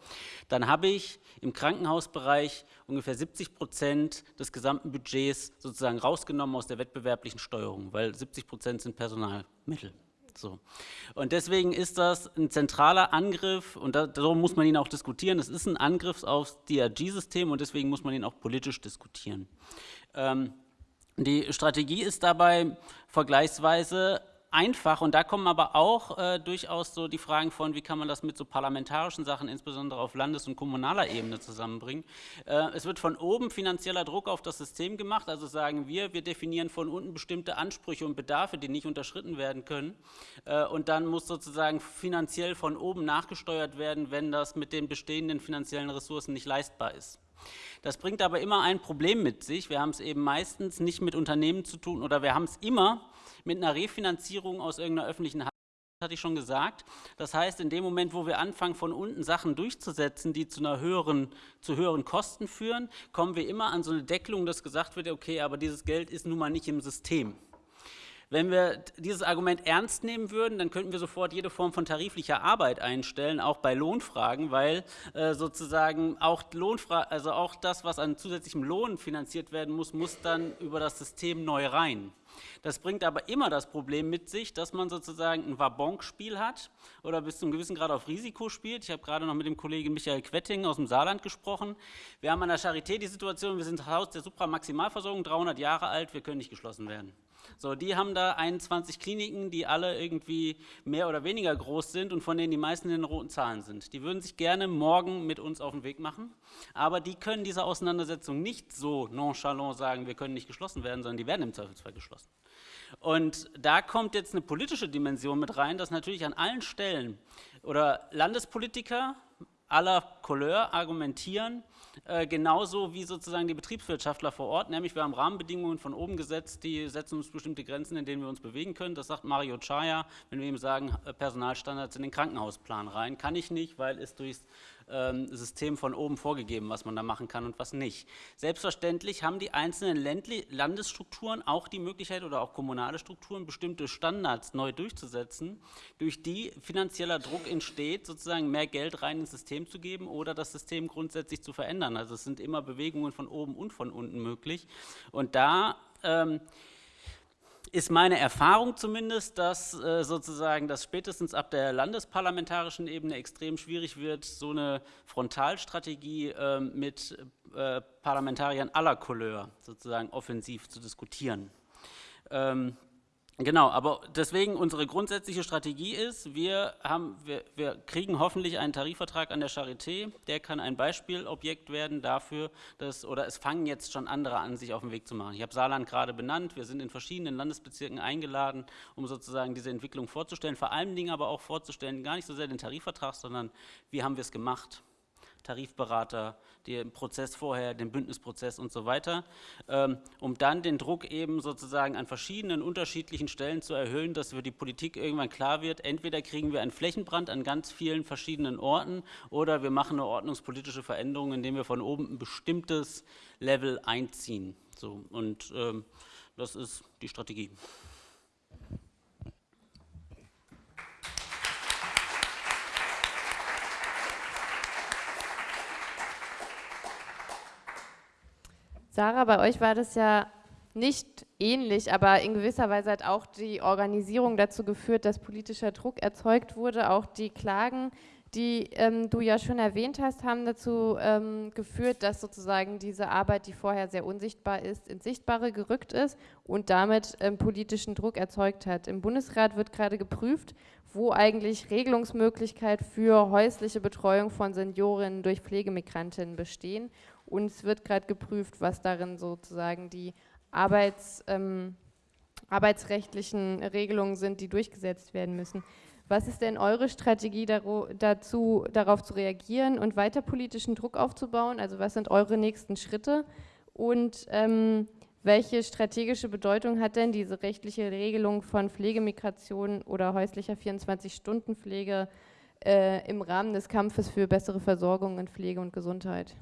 dann habe ich im Krankenhausbereich ungefähr 70 Prozent des gesamten Budgets sozusagen rausgenommen aus der wettbewerblichen Steuerung, weil 70 Prozent sind Personalmittel. So. Und deswegen ist das ein zentraler Angriff und da, darum muss man ihn auch diskutieren. Es ist ein Angriff aufs DRG-System und deswegen muss man ihn auch politisch diskutieren. Ähm, die Strategie ist dabei vergleichsweise einfach und da kommen aber auch äh, durchaus so die Fragen von, wie kann man das mit so parlamentarischen Sachen, insbesondere auf Landes- und kommunaler Ebene zusammenbringen. Äh, es wird von oben finanzieller Druck auf das System gemacht, also sagen wir, wir definieren von unten bestimmte Ansprüche und Bedarfe, die nicht unterschritten werden können äh, und dann muss sozusagen finanziell von oben nachgesteuert werden, wenn das mit den bestehenden finanziellen Ressourcen nicht leistbar ist. Das bringt aber immer ein Problem mit sich. Wir haben es eben meistens nicht mit Unternehmen zu tun oder wir haben es immer mit einer Refinanzierung aus irgendeiner öffentlichen Hand hatte ich schon gesagt. Das heißt, in dem Moment, wo wir anfangen, von unten Sachen durchzusetzen, die zu, einer höheren, zu höheren Kosten führen, kommen wir immer an so eine Deckelung, dass gesagt wird, okay, aber dieses Geld ist nun mal nicht im System. Wenn wir dieses Argument ernst nehmen würden, dann könnten wir sofort jede Form von tariflicher Arbeit einstellen, auch bei Lohnfragen, weil äh, sozusagen auch, Lohnfra also auch das, was an zusätzlichem Lohn finanziert werden muss, muss dann über das System neu rein. Das bringt aber immer das Problem mit sich, dass man sozusagen ein Wabonk-Spiel hat oder bis zu einem gewissen Grad auf Risiko spielt. Ich habe gerade noch mit dem Kollegen Michael Quetting aus dem Saarland gesprochen. Wir haben an der Charité die Situation, wir sind Haus der Supramaximalversorgung, 300 Jahre alt, wir können nicht geschlossen werden. So, die haben da 21 Kliniken, die alle irgendwie mehr oder weniger groß sind und von denen die meisten in den roten Zahlen sind. Die würden sich gerne morgen mit uns auf den Weg machen, aber die können diese Auseinandersetzung nicht so nonchalant sagen, wir können nicht geschlossen werden, sondern die werden im Zweifelsfall geschlossen. Und da kommt jetzt eine politische Dimension mit rein, dass natürlich an allen Stellen oder Landespolitiker aller Couleur argumentieren, äh, genauso wie sozusagen die Betriebswirtschaftler vor Ort, nämlich wir haben Rahmenbedingungen von oben gesetzt, die setzen uns bestimmte Grenzen, in denen wir uns bewegen können. Das sagt Mario Chaya, wenn wir ihm sagen, äh, Personalstandards in den Krankenhausplan rein. Kann ich nicht, weil es durchs ähm, System von oben vorgegeben, was man da machen kann und was nicht. Selbstverständlich haben die einzelnen Ländli Landesstrukturen auch die Möglichkeit oder auch kommunale Strukturen, bestimmte Standards neu durchzusetzen, durch die finanzieller Druck entsteht, sozusagen mehr Geld rein ins System zu geben oder das System grundsätzlich zu verändern. Also es sind immer Bewegungen von oben und von unten möglich. Und da ähm, ist meine Erfahrung zumindest, dass äh, sozusagen das spätestens ab der landesparlamentarischen Ebene extrem schwierig wird, so eine Frontalstrategie äh, mit äh, Parlamentariern aller Couleur sozusagen offensiv zu diskutieren. Ähm, Genau, aber deswegen unsere grundsätzliche Strategie ist, wir, haben, wir, wir, kriegen hoffentlich einen Tarifvertrag an der Charité, der kann ein Beispielobjekt werden dafür, dass, oder es fangen jetzt schon andere an, sich auf den Weg zu machen. Ich habe Saarland gerade benannt, wir sind in verschiedenen Landesbezirken eingeladen, um sozusagen diese Entwicklung vorzustellen, vor allen Dingen aber auch vorzustellen, gar nicht so sehr den Tarifvertrag, sondern wie haben wir es gemacht, Tarifberater, den Prozess vorher, den Bündnisprozess und so weiter, ähm, um dann den Druck eben sozusagen an verschiedenen unterschiedlichen Stellen zu erhöhen, dass für die Politik irgendwann klar wird, entweder kriegen wir einen Flächenbrand an ganz vielen verschiedenen Orten oder wir machen eine ordnungspolitische Veränderung, indem wir von oben ein bestimmtes Level einziehen. So, und ähm, das ist die Strategie. Sarah, bei euch war das ja nicht ähnlich, aber in gewisser Weise hat auch die Organisierung dazu geführt, dass politischer Druck erzeugt wurde. Auch die Klagen, die ähm, du ja schon erwähnt hast, haben dazu ähm, geführt, dass sozusagen diese Arbeit, die vorher sehr unsichtbar ist, ins Sichtbare gerückt ist und damit ähm, politischen Druck erzeugt hat. Im Bundesrat wird gerade geprüft, wo eigentlich Regelungsmöglichkeit für häusliche Betreuung von Seniorinnen durch Pflegemigrantinnen bestehen und es wird gerade geprüft, was darin sozusagen die Arbeits, ähm, arbeitsrechtlichen Regelungen sind, die durchgesetzt werden müssen. Was ist denn eure Strategie dazu, darauf zu reagieren und weiter politischen Druck aufzubauen? Also was sind eure nächsten Schritte? Und ähm, welche strategische Bedeutung hat denn diese rechtliche Regelung von Pflegemigration oder häuslicher 24-Stunden-Pflege äh, im Rahmen des Kampfes für bessere Versorgung in Pflege und Gesundheit?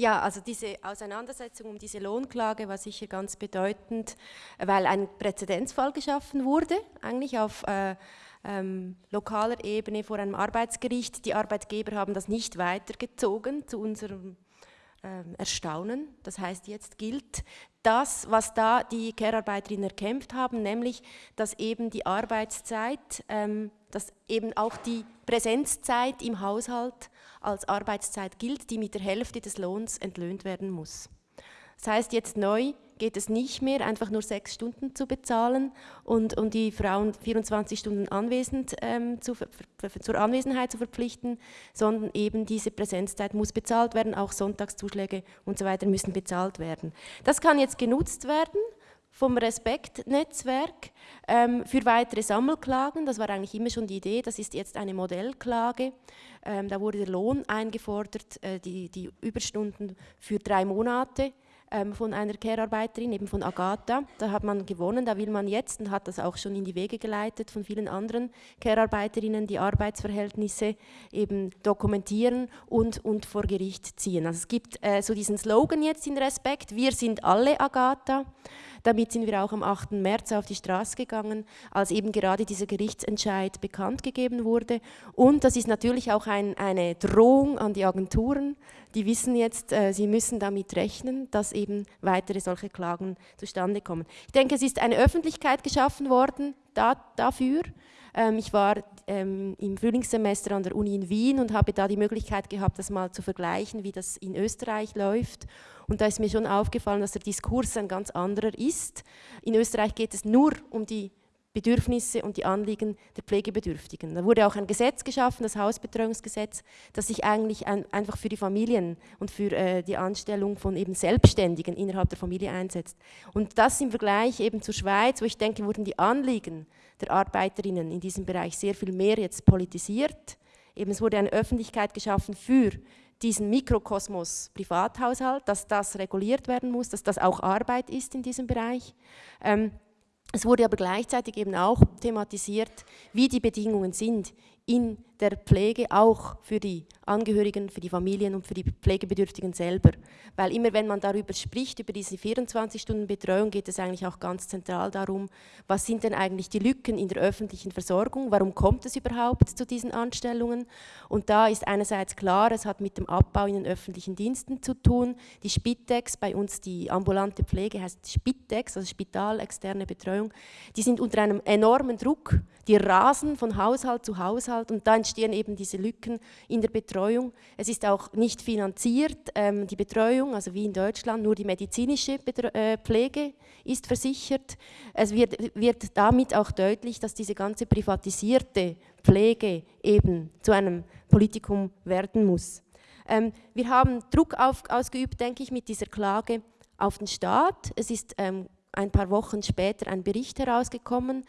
Ja, also diese Auseinandersetzung um diese Lohnklage war sicher ganz bedeutend, weil ein Präzedenzfall geschaffen wurde, eigentlich auf äh, ähm, lokaler Ebene vor einem Arbeitsgericht. Die Arbeitgeber haben das nicht weitergezogen zu unserem ähm, Erstaunen. Das heißt, jetzt gilt das, was da die Care-Arbeiterinnen erkämpft haben, nämlich, dass eben die Arbeitszeit, ähm, dass eben auch die Präsenzzeit im Haushalt als Arbeitszeit gilt, die mit der Hälfte des Lohns entlöhnt werden muss. Das heißt, jetzt neu geht es nicht mehr, einfach nur sechs Stunden zu bezahlen und, und die Frauen 24 Stunden anwesend, ähm, zu, zur Anwesenheit zu verpflichten, sondern eben diese Präsenzzeit muss bezahlt werden, auch Sonntagszuschläge und so weiter müssen bezahlt werden. Das kann jetzt genutzt werden vom Respektnetzwerk ähm, für weitere Sammelklagen. Das war eigentlich immer schon die Idee. Das ist jetzt eine Modellklage. Ähm, da wurde der Lohn eingefordert, äh, die, die Überstunden für drei Monate ähm, von einer Care-Arbeiterin, eben von Agatha. Da hat man gewonnen, da will man jetzt und hat das auch schon in die Wege geleitet von vielen anderen Care-Arbeiterinnen, die Arbeitsverhältnisse eben dokumentieren und, und vor Gericht ziehen. Also es gibt äh, so diesen Slogan jetzt in Respekt, wir sind alle Agatha. Damit sind wir auch am 8. März auf die Straße gegangen, als eben gerade dieser Gerichtsentscheid bekannt gegeben wurde. Und das ist natürlich auch ein, eine Drohung an die Agenturen. Die wissen jetzt, äh, sie müssen damit rechnen, dass eben weitere solche Klagen zustande kommen. Ich denke, es ist eine Öffentlichkeit geschaffen worden da, dafür. Ähm, ich war ähm, im Frühlingssemester an der Uni in Wien und habe da die Möglichkeit gehabt, das mal zu vergleichen, wie das in Österreich läuft. Und da ist mir schon aufgefallen, dass der Diskurs ein ganz anderer ist. In Österreich geht es nur um die Bedürfnisse und die Anliegen der Pflegebedürftigen. Da wurde auch ein Gesetz geschaffen, das Hausbetreuungsgesetz, das sich eigentlich ein, einfach für die Familien und für äh, die Anstellung von eben Selbstständigen innerhalb der Familie einsetzt. Und das im Vergleich eben zur Schweiz, wo ich denke, wurden die Anliegen der Arbeiterinnen in diesem Bereich sehr viel mehr jetzt politisiert. Eben es wurde eine Öffentlichkeit geschaffen für diesen Mikrokosmos Privathaushalt, dass das reguliert werden muss, dass das auch Arbeit ist in diesem Bereich. Ähm, es wurde aber gleichzeitig eben auch thematisiert, wie die Bedingungen sind in der Pflege auch für die Angehörigen, für die Familien und für die Pflegebedürftigen selber. Weil immer wenn man darüber spricht, über diese 24-Stunden-Betreuung, geht es eigentlich auch ganz zentral darum, was sind denn eigentlich die Lücken in der öffentlichen Versorgung, warum kommt es überhaupt zu diesen Anstellungen? Und da ist einerseits klar, es hat mit dem Abbau in den öffentlichen Diensten zu tun. Die Spitex, bei uns die ambulante Pflege heißt Spitex, also Spitalexterne Betreuung, die sind unter einem enormen Druck, die rasen von Haushalt zu Haushalt und da entstehen eben diese Lücken in der Betreuung. Es ist auch nicht finanziert, ähm, die Betreuung, also wie in Deutschland, nur die medizinische Betre äh, Pflege ist versichert. Es wird, wird damit auch deutlich, dass diese ganze privatisierte Pflege eben zu einem Politikum werden muss. Ähm, wir haben Druck auf, ausgeübt, denke ich, mit dieser Klage auf den Staat. Es ist ähm, ein paar Wochen später ein Bericht herausgekommen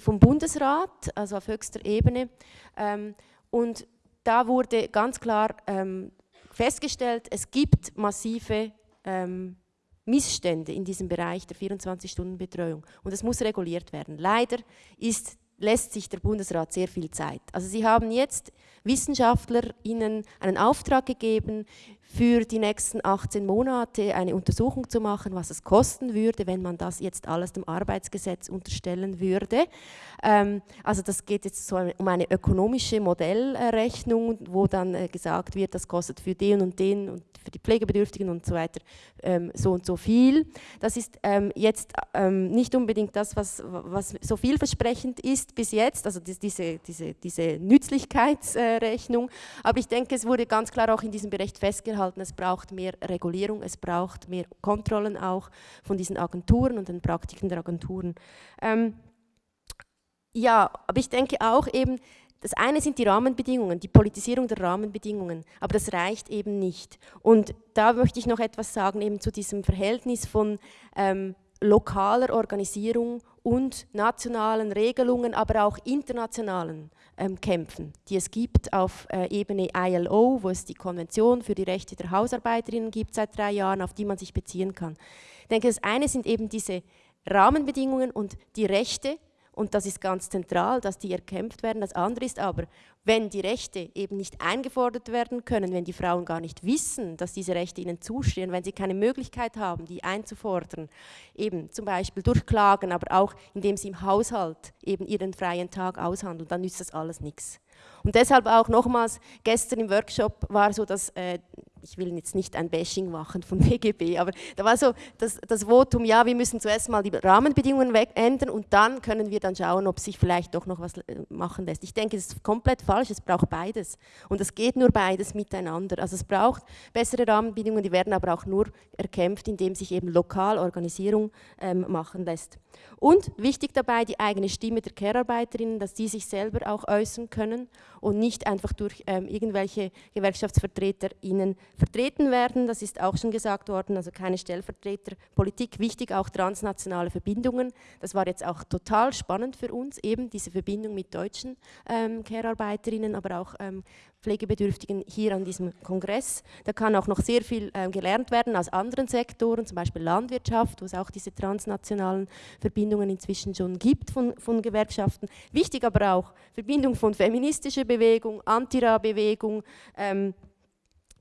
vom Bundesrat, also auf höchster Ebene. Ähm, und da wurde ganz klar ähm, festgestellt, es gibt massive ähm, Missstände in diesem Bereich der 24-Stunden-Betreuung und es muss reguliert werden. Leider ist lässt sich der Bundesrat sehr viel Zeit. Also Sie haben jetzt WissenschaftlerInnen einen Auftrag gegeben, für die nächsten 18 Monate eine Untersuchung zu machen, was es kosten würde, wenn man das jetzt alles dem Arbeitsgesetz unterstellen würde. Ähm, also das geht jetzt so um eine ökonomische Modellrechnung, wo dann äh, gesagt wird, das kostet für den und den und für die Pflegebedürftigen und so weiter ähm, so und so viel. Das ist ähm, jetzt nicht unbedingt das, was, was so vielversprechend ist bis jetzt, also diese, diese, diese Nützlichkeitsrechnung. Aber ich denke, es wurde ganz klar auch in diesem Bericht festgehalten, es braucht mehr Regulierung, es braucht mehr Kontrollen auch von diesen Agenturen und den Praktiken der Agenturen. Ähm, ja, aber ich denke auch eben, das eine sind die Rahmenbedingungen, die Politisierung der Rahmenbedingungen, aber das reicht eben nicht. Und da möchte ich noch etwas sagen, eben zu diesem Verhältnis von ähm, lokaler Organisierung und nationalen Regelungen, aber auch internationalen ähm, Kämpfen, die es gibt auf äh, Ebene ILO, wo es die Konvention für die Rechte der Hausarbeiterinnen gibt seit drei Jahren, auf die man sich beziehen kann. Ich denke, das eine sind eben diese Rahmenbedingungen und die Rechte und das ist ganz zentral, dass die erkämpft werden. Das andere ist aber, wenn die Rechte eben nicht eingefordert werden können, wenn die Frauen gar nicht wissen, dass diese Rechte ihnen zustehen, wenn sie keine Möglichkeit haben, die einzufordern, eben zum Beispiel durch Klagen, aber auch indem sie im Haushalt eben ihren freien Tag aushandeln, dann nützt das alles nichts. Und deshalb auch nochmals, gestern im Workshop war so, dass äh, ich will jetzt nicht ein Bashing machen von BGB, aber da war so das, das Votum, ja, wir müssen zuerst mal die Rahmenbedingungen ändern und dann können wir dann schauen, ob sich vielleicht doch noch was äh, machen lässt. Ich denke, das ist komplett falsch, es braucht beides und es geht nur beides miteinander. Also es braucht bessere Rahmenbedingungen, die werden aber auch nur erkämpft, indem sich eben lokal Organisierung ähm, machen lässt. Und wichtig dabei die eigene Stimme der Care-Arbeiterinnen, dass die sich selber auch äußern können und nicht einfach durch ähm, irgendwelche GewerkschaftsvertreterInnen vertreten werden. Das ist auch schon gesagt worden, also keine Stellvertreterpolitik. Wichtig auch transnationale Verbindungen. Das war jetzt auch total spannend für uns, eben diese Verbindung mit deutschen ähm, Care-Arbeiterinnen, aber auch ähm, Pflegebedürftigen hier an diesem Kongress. Da kann auch noch sehr viel äh, gelernt werden aus anderen Sektoren, zum Beispiel Landwirtschaft, wo es auch diese transnationalen Verbindungen inzwischen schon gibt von, von Gewerkschaften. Wichtig aber auch Verbindung von feministischer Bewegung, Antira-Bewegung, ähm,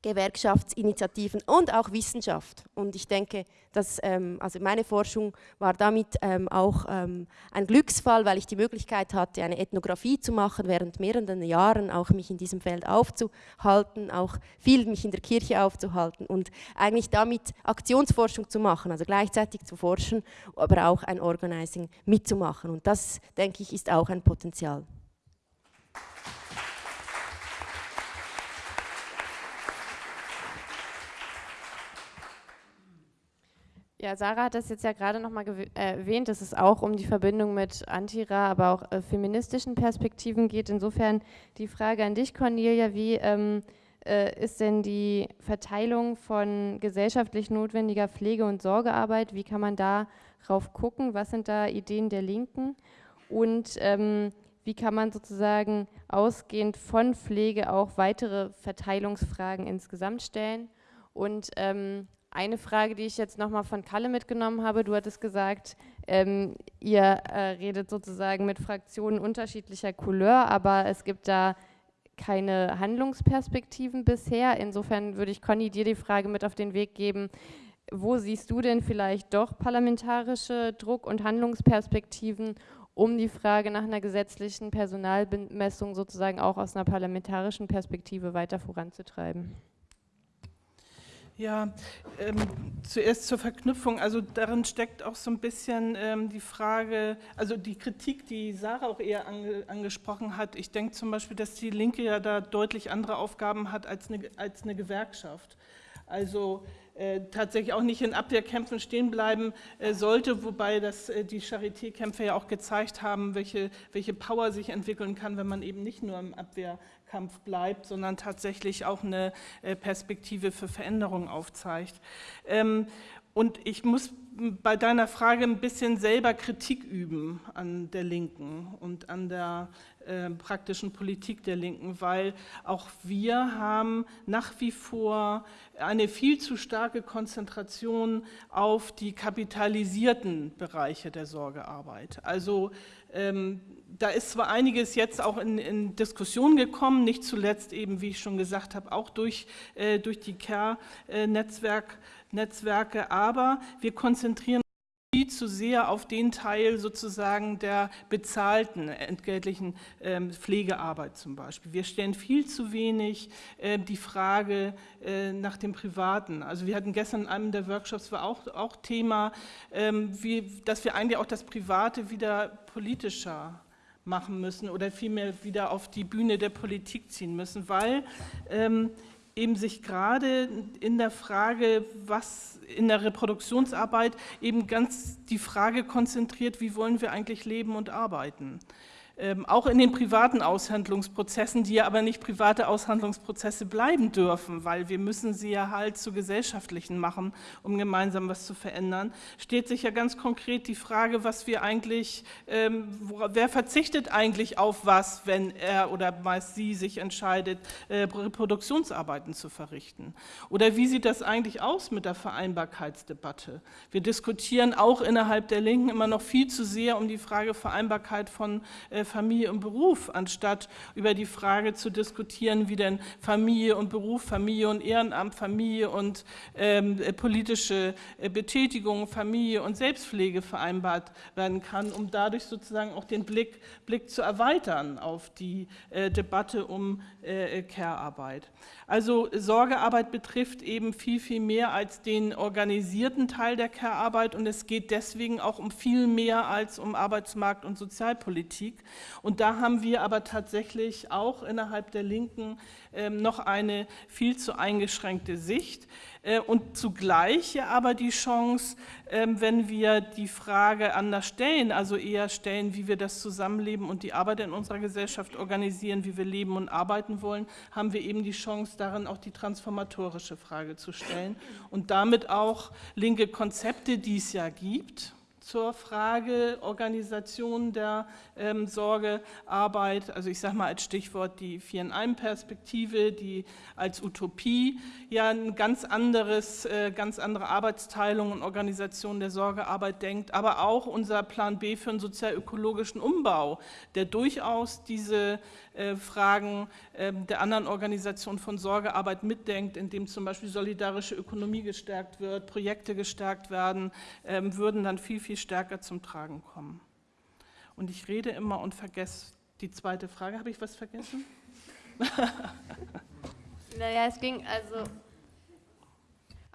Gewerkschaftsinitiativen und auch Wissenschaft. Und ich denke, dass ähm, also meine Forschung war damit ähm, auch ähm, ein Glücksfall, weil ich die Möglichkeit hatte, eine Ethnographie zu machen, während mehreren Jahren auch mich in diesem Feld aufzuhalten, auch viel mich in der Kirche aufzuhalten und eigentlich damit Aktionsforschung zu machen, also gleichzeitig zu forschen, aber auch ein Organizing mitzumachen. Und das, denke ich, ist auch ein Potenzial. Ja, Sarah hat das jetzt ja gerade nochmal äh, erwähnt, dass es auch um die Verbindung mit Antira, aber auch äh, feministischen Perspektiven geht. Insofern die Frage an dich, Cornelia, wie ähm, äh, ist denn die Verteilung von gesellschaftlich notwendiger Pflege- und Sorgearbeit? Wie kann man darauf gucken? Was sind da Ideen der Linken? Und ähm, wie kann man sozusagen ausgehend von Pflege auch weitere Verteilungsfragen insgesamt stellen? Und ähm, eine Frage, die ich jetzt nochmal von Kalle mitgenommen habe, du hattest gesagt, ähm, ihr äh, redet sozusagen mit Fraktionen unterschiedlicher Couleur, aber es gibt da keine Handlungsperspektiven bisher. Insofern würde ich Conny dir die Frage mit auf den Weg geben, wo siehst du denn vielleicht doch parlamentarische Druck- und Handlungsperspektiven, um die Frage nach einer gesetzlichen Personalbemessung sozusagen auch aus einer parlamentarischen Perspektive weiter voranzutreiben? Ja, ähm, zuerst zur Verknüpfung. Also darin steckt auch so ein bisschen ähm, die Frage, also die Kritik, die Sarah auch eher ange, angesprochen hat. Ich denke zum Beispiel, dass die Linke ja da deutlich andere Aufgaben hat als eine, als eine Gewerkschaft. Also tatsächlich auch nicht in Abwehrkämpfen stehen bleiben äh, sollte, wobei das äh, die Charité-Kämpfe ja auch gezeigt haben, welche, welche Power sich entwickeln kann, wenn man eben nicht nur im Abwehrkampf bleibt, sondern tatsächlich auch eine Perspektive für Veränderung aufzeigt. Und ich muss bei deiner Frage ein bisschen selber Kritik üben an der Linken und an der äh, praktischen Politik der Linken, weil auch wir haben nach wie vor eine viel zu starke Konzentration auf die kapitalisierten Bereiche der Sorgearbeit. Also ähm, da ist zwar einiges jetzt auch in, in, Diskussion gekommen, nicht zuletzt eben, wie ich schon gesagt habe, auch durch, äh, durch die CARE-Netzwerke, äh, aber wir konzentrieren viel zu sehr auf den Teil sozusagen der bezahlten entgeltlichen ähm, Pflegearbeit zum Beispiel. Wir stellen viel zu wenig äh, die Frage äh, nach dem Privaten. Also wir hatten gestern in einem der Workshops war auch, auch Thema, ähm, wie, dass wir eigentlich auch das Private wieder politischer machen müssen oder vielmehr wieder auf die Bühne der Politik ziehen müssen, weil ähm, eben sich gerade in der Frage, was in der Reproduktionsarbeit eben ganz die Frage konzentriert, wie wollen wir eigentlich leben und arbeiten. Ähm, auch in den privaten Aushandlungsprozessen, die ja aber nicht private Aushandlungsprozesse bleiben dürfen, weil wir müssen sie ja halt zu gesellschaftlichen machen, um gemeinsam was zu verändern, steht sich ja ganz konkret die Frage, was wir eigentlich, ähm, wer verzichtet eigentlich auf was, wenn er oder meist sie sich entscheidet, äh, Reproduktionsarbeiten zu verrichten? Oder wie sieht das eigentlich aus mit der Vereinbarkeitsdebatte? Wir diskutieren auch innerhalb der Linken immer noch viel zu sehr um die Frage Vereinbarkeit von äh, Familie und Beruf, anstatt über die Frage zu diskutieren, wie denn Familie und Beruf, Familie und Ehrenamt, Familie und ähm, politische äh, Betätigung, Familie und Selbstpflege vereinbart werden kann, um dadurch sozusagen auch den Blick, Blick zu erweitern auf die äh, Debatte um äh, Care-Arbeit. Also Sorgearbeit betrifft eben viel, viel mehr als den organisierten Teil der Care-Arbeit und es geht deswegen auch um viel mehr als um Arbeitsmarkt- und Sozialpolitik. Und da haben wir aber tatsächlich auch innerhalb der Linken ähm, noch eine viel zu eingeschränkte Sicht. Äh, und zugleich aber die Chance, ähm, wenn wir die Frage anders stellen, also eher stellen, wie wir das Zusammenleben und die Arbeit in unserer Gesellschaft organisieren, wie wir leben und arbeiten wollen, haben wir eben die Chance, darin auch die transformatorische Frage zu stellen und damit auch linke Konzepte, die es ja gibt, zur Frage Organisation der ähm, Sorgearbeit, also ich sage mal als Stichwort die Vier-in-einem-Perspektive, die als Utopie ja ein ganz anderes, äh, ganz andere Arbeitsteilung und Organisation der Sorgearbeit denkt, aber auch unser Plan B für einen sozial-ökologischen Umbau, der durchaus diese äh, Fragen äh, der anderen Organisation von Sorgearbeit mitdenkt, indem zum Beispiel solidarische Ökonomie gestärkt wird, Projekte gestärkt werden, äh, würden dann viel, viel stärker zum Tragen kommen. Und ich rede immer und vergesse die zweite Frage. Habe ich was vergessen? naja, es ging also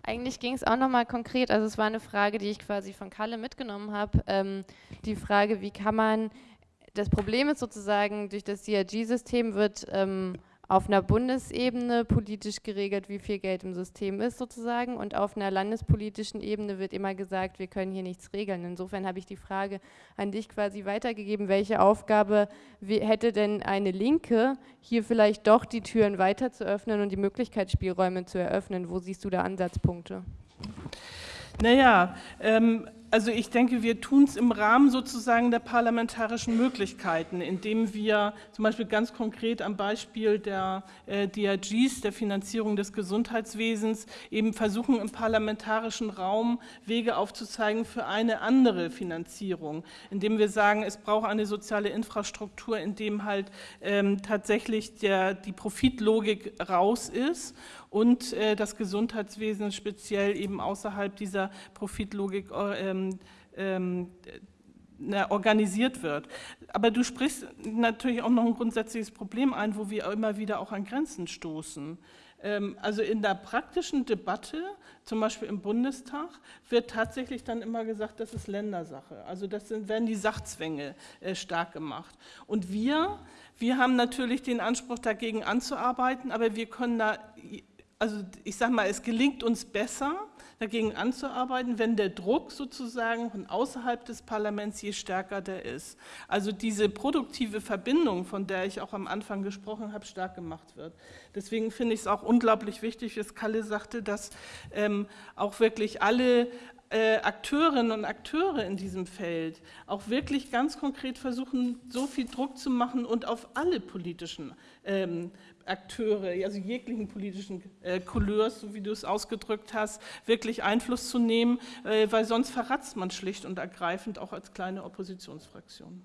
eigentlich ging es auch nochmal konkret, also es war eine Frage, die ich quasi von Kalle mitgenommen habe, ähm, die Frage, wie kann man, das Problem ist sozusagen, durch das DRG-System wird ähm, auf einer Bundesebene politisch geregelt, wie viel Geld im System ist sozusagen und auf einer landespolitischen Ebene wird immer gesagt, wir können hier nichts regeln. Insofern habe ich die Frage an dich quasi weitergegeben, welche Aufgabe hätte denn eine Linke, hier vielleicht doch die Türen weiter zu öffnen und die Möglichkeitsspielräume zu eröffnen? Wo siehst du da Ansatzpunkte? Naja, ähm, also ich denke, wir tun es im Rahmen sozusagen der parlamentarischen Möglichkeiten, indem wir zum Beispiel ganz konkret am Beispiel der äh, DRGs, der Finanzierung des Gesundheitswesens, eben versuchen im parlamentarischen Raum Wege aufzuzeigen für eine andere Finanzierung, indem wir sagen, es braucht eine soziale Infrastruktur, in dem halt ähm, tatsächlich der, die Profitlogik raus ist und äh, das Gesundheitswesen speziell eben außerhalb dieser Profitlogik ähm, ähm, organisiert wird. Aber du sprichst natürlich auch noch ein grundsätzliches Problem ein, wo wir immer wieder auch an Grenzen stoßen. Ähm, also in der praktischen Debatte, zum Beispiel im Bundestag, wird tatsächlich dann immer gesagt, das ist Ländersache. Also das sind, werden die Sachzwänge äh, stark gemacht. Und wir, wir haben natürlich den Anspruch, dagegen anzuarbeiten, aber wir können da also ich sage mal, es gelingt uns besser, dagegen anzuarbeiten, wenn der Druck sozusagen von außerhalb des Parlaments je stärker der ist. Also diese produktive Verbindung, von der ich auch am Anfang gesprochen habe, stark gemacht wird. Deswegen finde ich es auch unglaublich wichtig, wie Kalle sagte, dass ähm, auch wirklich alle äh, Akteurinnen und Akteure in diesem Feld auch wirklich ganz konkret versuchen, so viel Druck zu machen und auf alle politischen ähm, Akteure, also jeglichen politischen äh, Couleurs, so wie du es ausgedrückt hast, wirklich Einfluss zu nehmen, äh, weil sonst verratzt man schlicht und ergreifend auch als kleine Oppositionsfraktion.